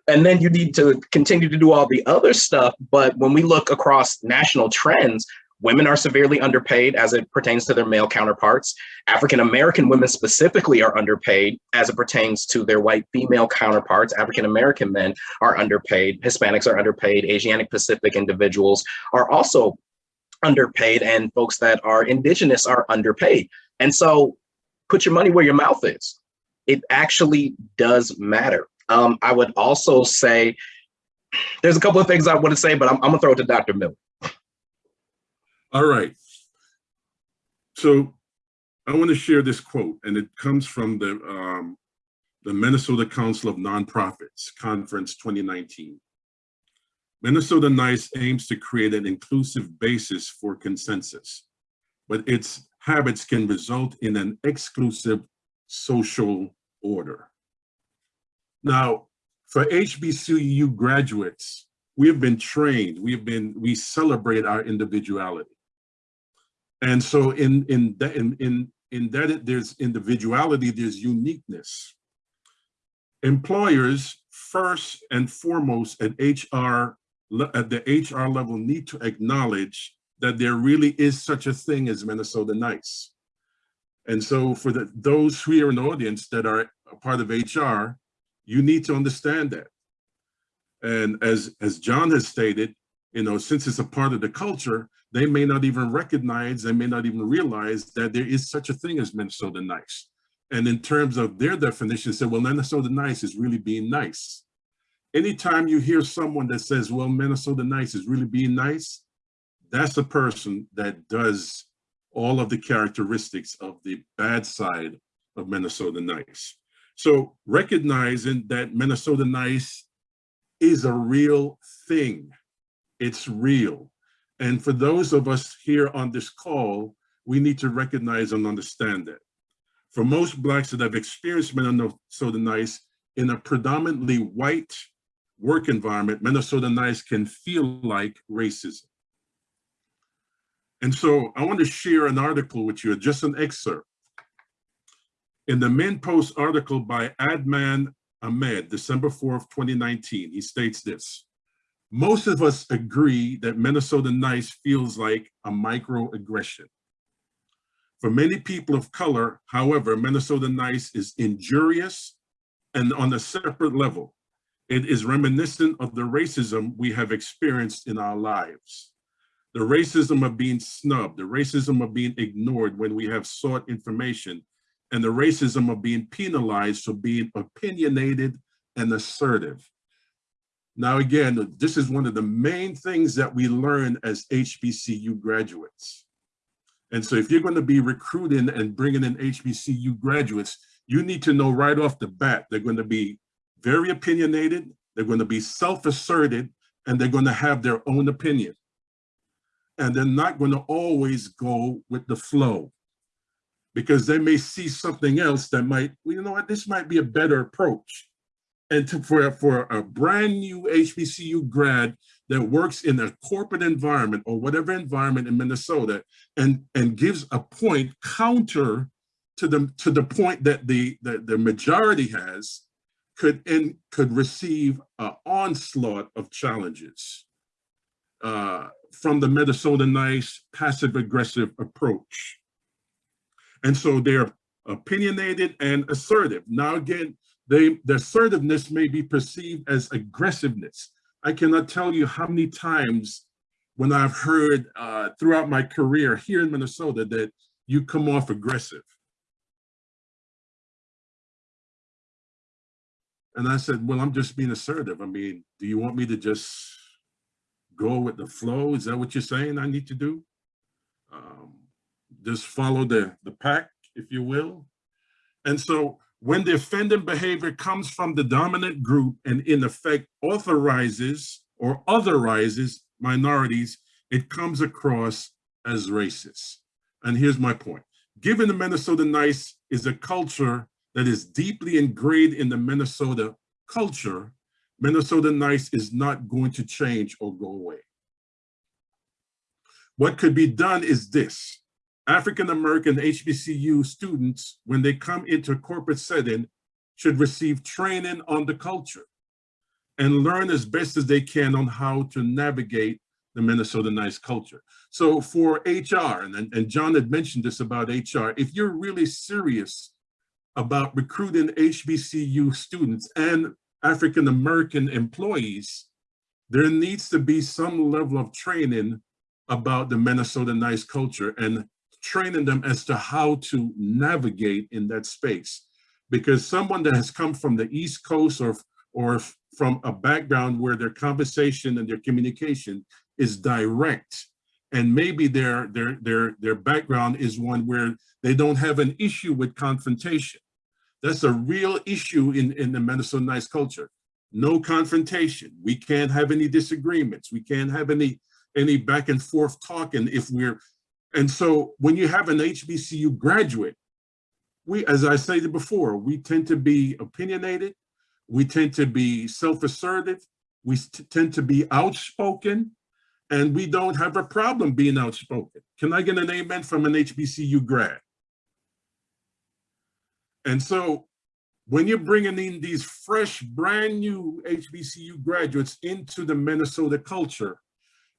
And then you need to continue to do all the other stuff. But when we look across national trends, women are severely underpaid as it pertains to their male counterparts. African American women specifically are underpaid as it pertains to their white female counterparts. African American men are underpaid. Hispanics are underpaid. Asiatic Pacific individuals are also underpaid, and folks that are indigenous are underpaid. And so put your money where your mouth is. It actually does matter. Um, I would also say there's a couple of things I want to say, but I'm, I'm gonna throw it to Dr. Miller. All right. So I want to share this quote, and it comes from the um, the Minnesota Council of Nonprofits Conference 2019. Minnesota NICE aims to create an inclusive basis for consensus, but its habits can result in an exclusive social order. Now, for HBCU graduates, we have been trained, we have been, we celebrate our individuality. And so in, in, that, in, in, in that there's individuality, there's uniqueness. Employers first and foremost at HR, at the HR level need to acknowledge that there really is such a thing as Minnesota Nice. And so for the, those here in the audience that are a part of HR, you need to understand that. And as, as John has stated, you know, since it's a part of the culture, they may not even recognize, they may not even realize that there is such a thing as Minnesota nice. And in terms of their definition, say, well, Minnesota nice is really being nice. Anytime you hear someone that says, well, Minnesota nice is really being nice, that's a person that does all of the characteristics of the bad side of Minnesota nice. So recognizing that Minnesota nice is a real thing. It's real. And for those of us here on this call, we need to recognize and understand that. For most Blacks that have experienced Minnesota Nice in a predominantly white work environment, Minnesota Nice can feel like racism. And so I want to share an article with you, just an excerpt. In the MinnPost article by Adman Ahmed, December 4th, 2019, he states this. Most of us agree that Minnesota nice feels like a microaggression. For many people of color, however, Minnesota nice is injurious and on a separate level. It is reminiscent of the racism we have experienced in our lives. The racism of being snubbed, the racism of being ignored when we have sought information, and the racism of being penalized for being opinionated and assertive. Now, again, this is one of the main things that we learn as HBCU graduates. And so if you're going to be recruiting and bringing in HBCU graduates, you need to know right off the bat, they're going to be very opinionated, they're going to be self-asserted, and they're going to have their own opinion. And they're not going to always go with the flow because they may see something else that might, well, you know what, this might be a better approach and to, for, for a brand new HBCU grad that works in a corporate environment or whatever environment in Minnesota and, and gives a point counter to the, to the point that the, the, the majority has, could, in, could receive an onslaught of challenges uh, from the Minnesota nice passive aggressive approach. And so they're opinionated and assertive. Now again, they, the assertiveness may be perceived as aggressiveness. I cannot tell you how many times when I've heard uh, throughout my career here in Minnesota that you come off aggressive. And I said, well, I'm just being assertive. I mean, do you want me to just go with the flow? Is that what you're saying I need to do? Um, just follow the, the pack, if you will. And so when the offending behavior comes from the dominant group and in effect authorizes or otherizes minorities, it comes across as racist. And here's my point. Given the Minnesota Nice is a culture that is deeply ingrained in the Minnesota culture, Minnesota Nice is not going to change or go away. What could be done is this. African-American HBCU students, when they come into a corporate setting, should receive training on the culture and learn as best as they can on how to navigate the Minnesota nice culture. So for HR, and, and John had mentioned this about HR, if you're really serious about recruiting HBCU students and African-American employees, there needs to be some level of training about the Minnesota nice culture and training them as to how to navigate in that space. Because someone that has come from the East Coast or, or from a background where their conversation and their communication is direct, and maybe their, their, their, their background is one where they don't have an issue with confrontation. That's a real issue in, in the Minnesota Nice culture. No confrontation. We can't have any disagreements. We can't have any, any back and forth talking if we're, and so when you have an HBCU graduate, we, as I stated before, we tend to be opinionated. We tend to be self-assertive. We tend to be outspoken and we don't have a problem being outspoken. Can I get an amen from an HBCU grad? And so when you're bringing in these fresh, brand new HBCU graduates into the Minnesota culture,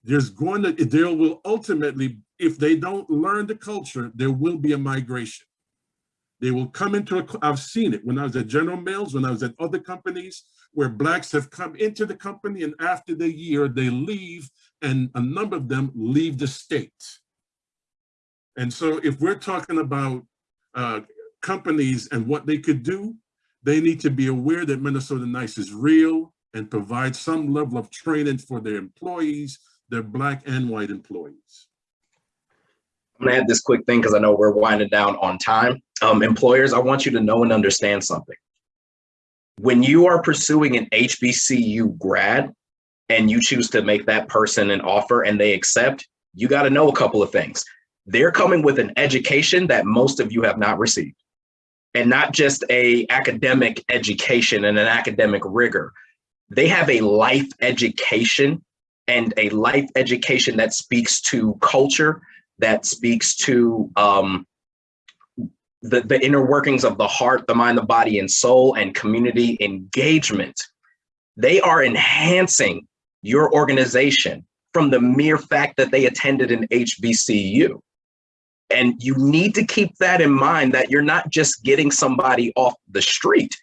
there's going to, there will ultimately, if they don't learn the culture, there will be a migration. They will come into a, I've seen it when I was at General Mills, when I was at other companies where blacks have come into the company and after the year they leave and a number of them leave the state. And so if we're talking about uh, companies and what they could do, they need to be aware that Minnesota Nice is real and provide some level of training for their employees, their black and white employees. I'm gonna add this quick thing because I know we're winding down on time. Um, employers, I want you to know and understand something. When you are pursuing an HBCU grad and you choose to make that person an offer and they accept, you got to know a couple of things. They're coming with an education that most of you have not received and not just a academic education and an academic rigor. They have a life education and a life education that speaks to culture, that speaks to um, the, the inner workings of the heart, the mind, the body, and soul, and community engagement. They are enhancing your organization from the mere fact that they attended an HBCU. And you need to keep that in mind that you're not just getting somebody off the street,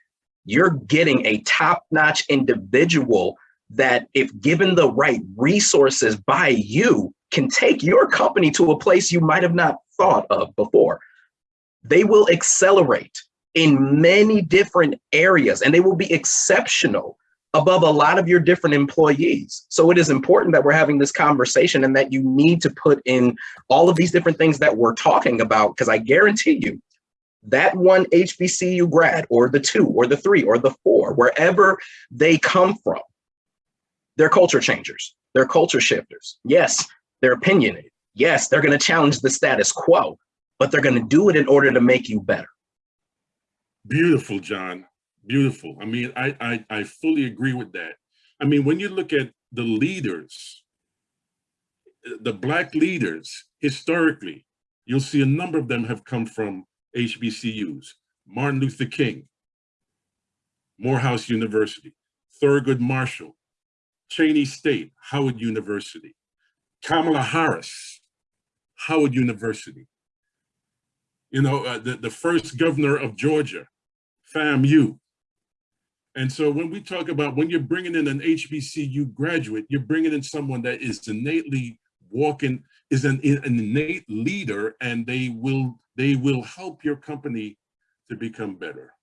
you're getting a top-notch individual that if given the right resources by you, can take your company to a place you might have not thought of before. They will accelerate in many different areas and they will be exceptional above a lot of your different employees. So it is important that we're having this conversation and that you need to put in all of these different things that we're talking about, because I guarantee you that one HBCU grad or the two or the three or the four, wherever they come from, they're culture changers, they're culture shifters. Yes, they're opinionated. Yes, they're gonna challenge the status quo, but they're gonna do it in order to make you better. Beautiful, John. Beautiful. I mean, I, I, I fully agree with that. I mean, when you look at the leaders, the black leaders, historically, you'll see a number of them have come from HBCUs. Martin Luther King, Morehouse University, Thurgood Marshall, Cheyney State, Howard University, Kamala Harris, Howard University. You know, uh, the, the first governor of Georgia, FAMU. And so when we talk about when you're bringing in an HBCU graduate, you're bringing in someone that is innately walking, is an, an innate leader, and they will they will help your company to become better.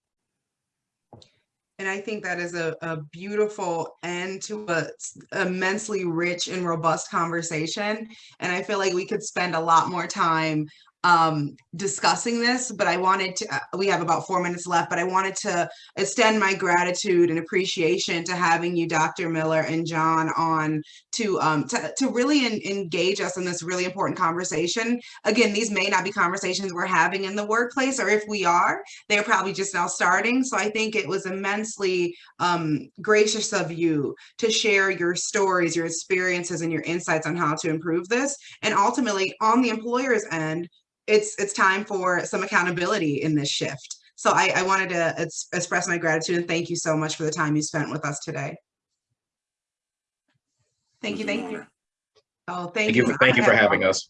And I think that is a, a beautiful end to a immensely rich and robust conversation. And I feel like we could spend a lot more time um, discussing this, but I wanted to, uh, we have about four minutes left, but I wanted to extend my gratitude and appreciation to having you, Dr. Miller and John on to, um, to, to really en- engage us in this really important conversation. Again, these may not be conversations we're having in the workplace, or if we are, they're probably just now starting. So I think it was immensely um, gracious of you to share your stories, your experiences, and your insights on how to improve this. And ultimately, on the employer's end, it's it's time for some accountability in this shift. So I, I wanted to ex- express my gratitude and thank you so much for the time you spent with us today. Thank you, It was an thank you. Oh, thank Thank you. you, for- thank you for having us.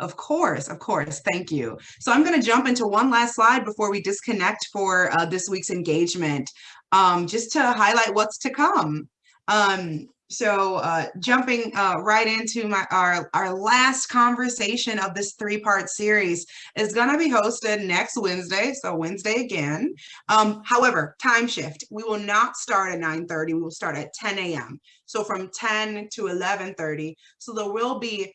Of course, of course. Thank you. So I'm going to jump into one last slide before we disconnect for uh, this week's engagement, um, just to highlight what's to come. Um, so uh, jumping uh, right into my our, our last conversation of this three-part series is going to be hosted next Wednesday, so Wednesday again. Um, however, time shift. We will not start at 9:30. We will start at 10 a.m. So from 10 to 11:30. So there will be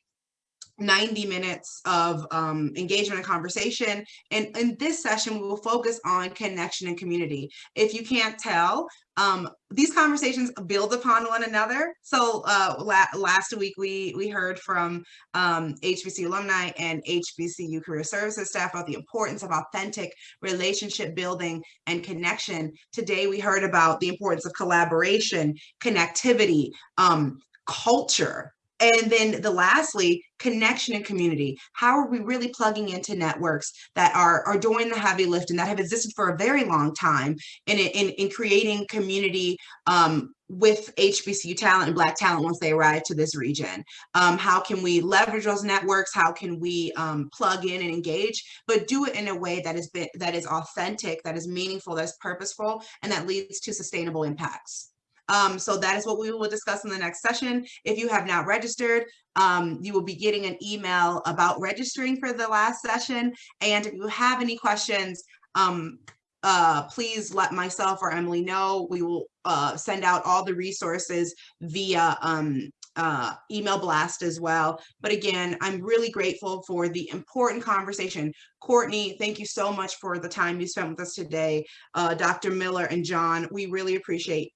90 minutes of um, engagement and conversation. And in this session, we will focus on connection and community. If you can't tell, um, these conversations build upon one another. So uh, la last week, we, we heard from um, HBC alumni and HBCU career services staff about the importance of authentic relationship building and connection. Today, we heard about the importance of collaboration, connectivity, um, culture, and then the lastly, connection and community. How are we really plugging into networks that are, are doing the heavy lift and that have existed for a very long time in, in, in creating community um, with HBCU talent and Black talent once they arrive to this region? Um, how can we leverage those networks? How can we um, plug in and engage, but do it in a way that is, been, that is authentic, that is meaningful, that is purposeful, and that leads to sustainable impacts? Um, so that is what we will discuss in the next session. If you have not registered, um, you will be getting an email about registering for the last session. And if you have any questions, um, uh, please let myself or Emily know. We will uh, send out all the resources via um, uh, email blast as well. But again, I'm really grateful for the important conversation. Courtney, thank you so much for the time you spent with us today. Uh, Dr. Miller and John, we really appreciate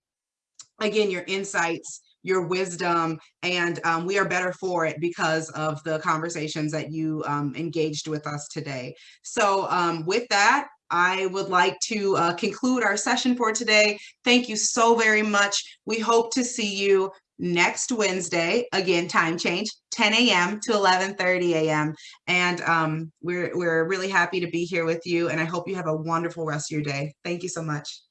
again, your insights, your wisdom, and um, we are better for it because of the conversations that you um, engaged with us today. So um, with that, I would like to uh, conclude our session for today. Thank you so very much. We hope to see you next Wednesday, again, time change, 10 a.m. to 11.30 a.m. And um, we're, we're really happy to be here with you and I hope you have a wonderful rest of your day. Thank you so much.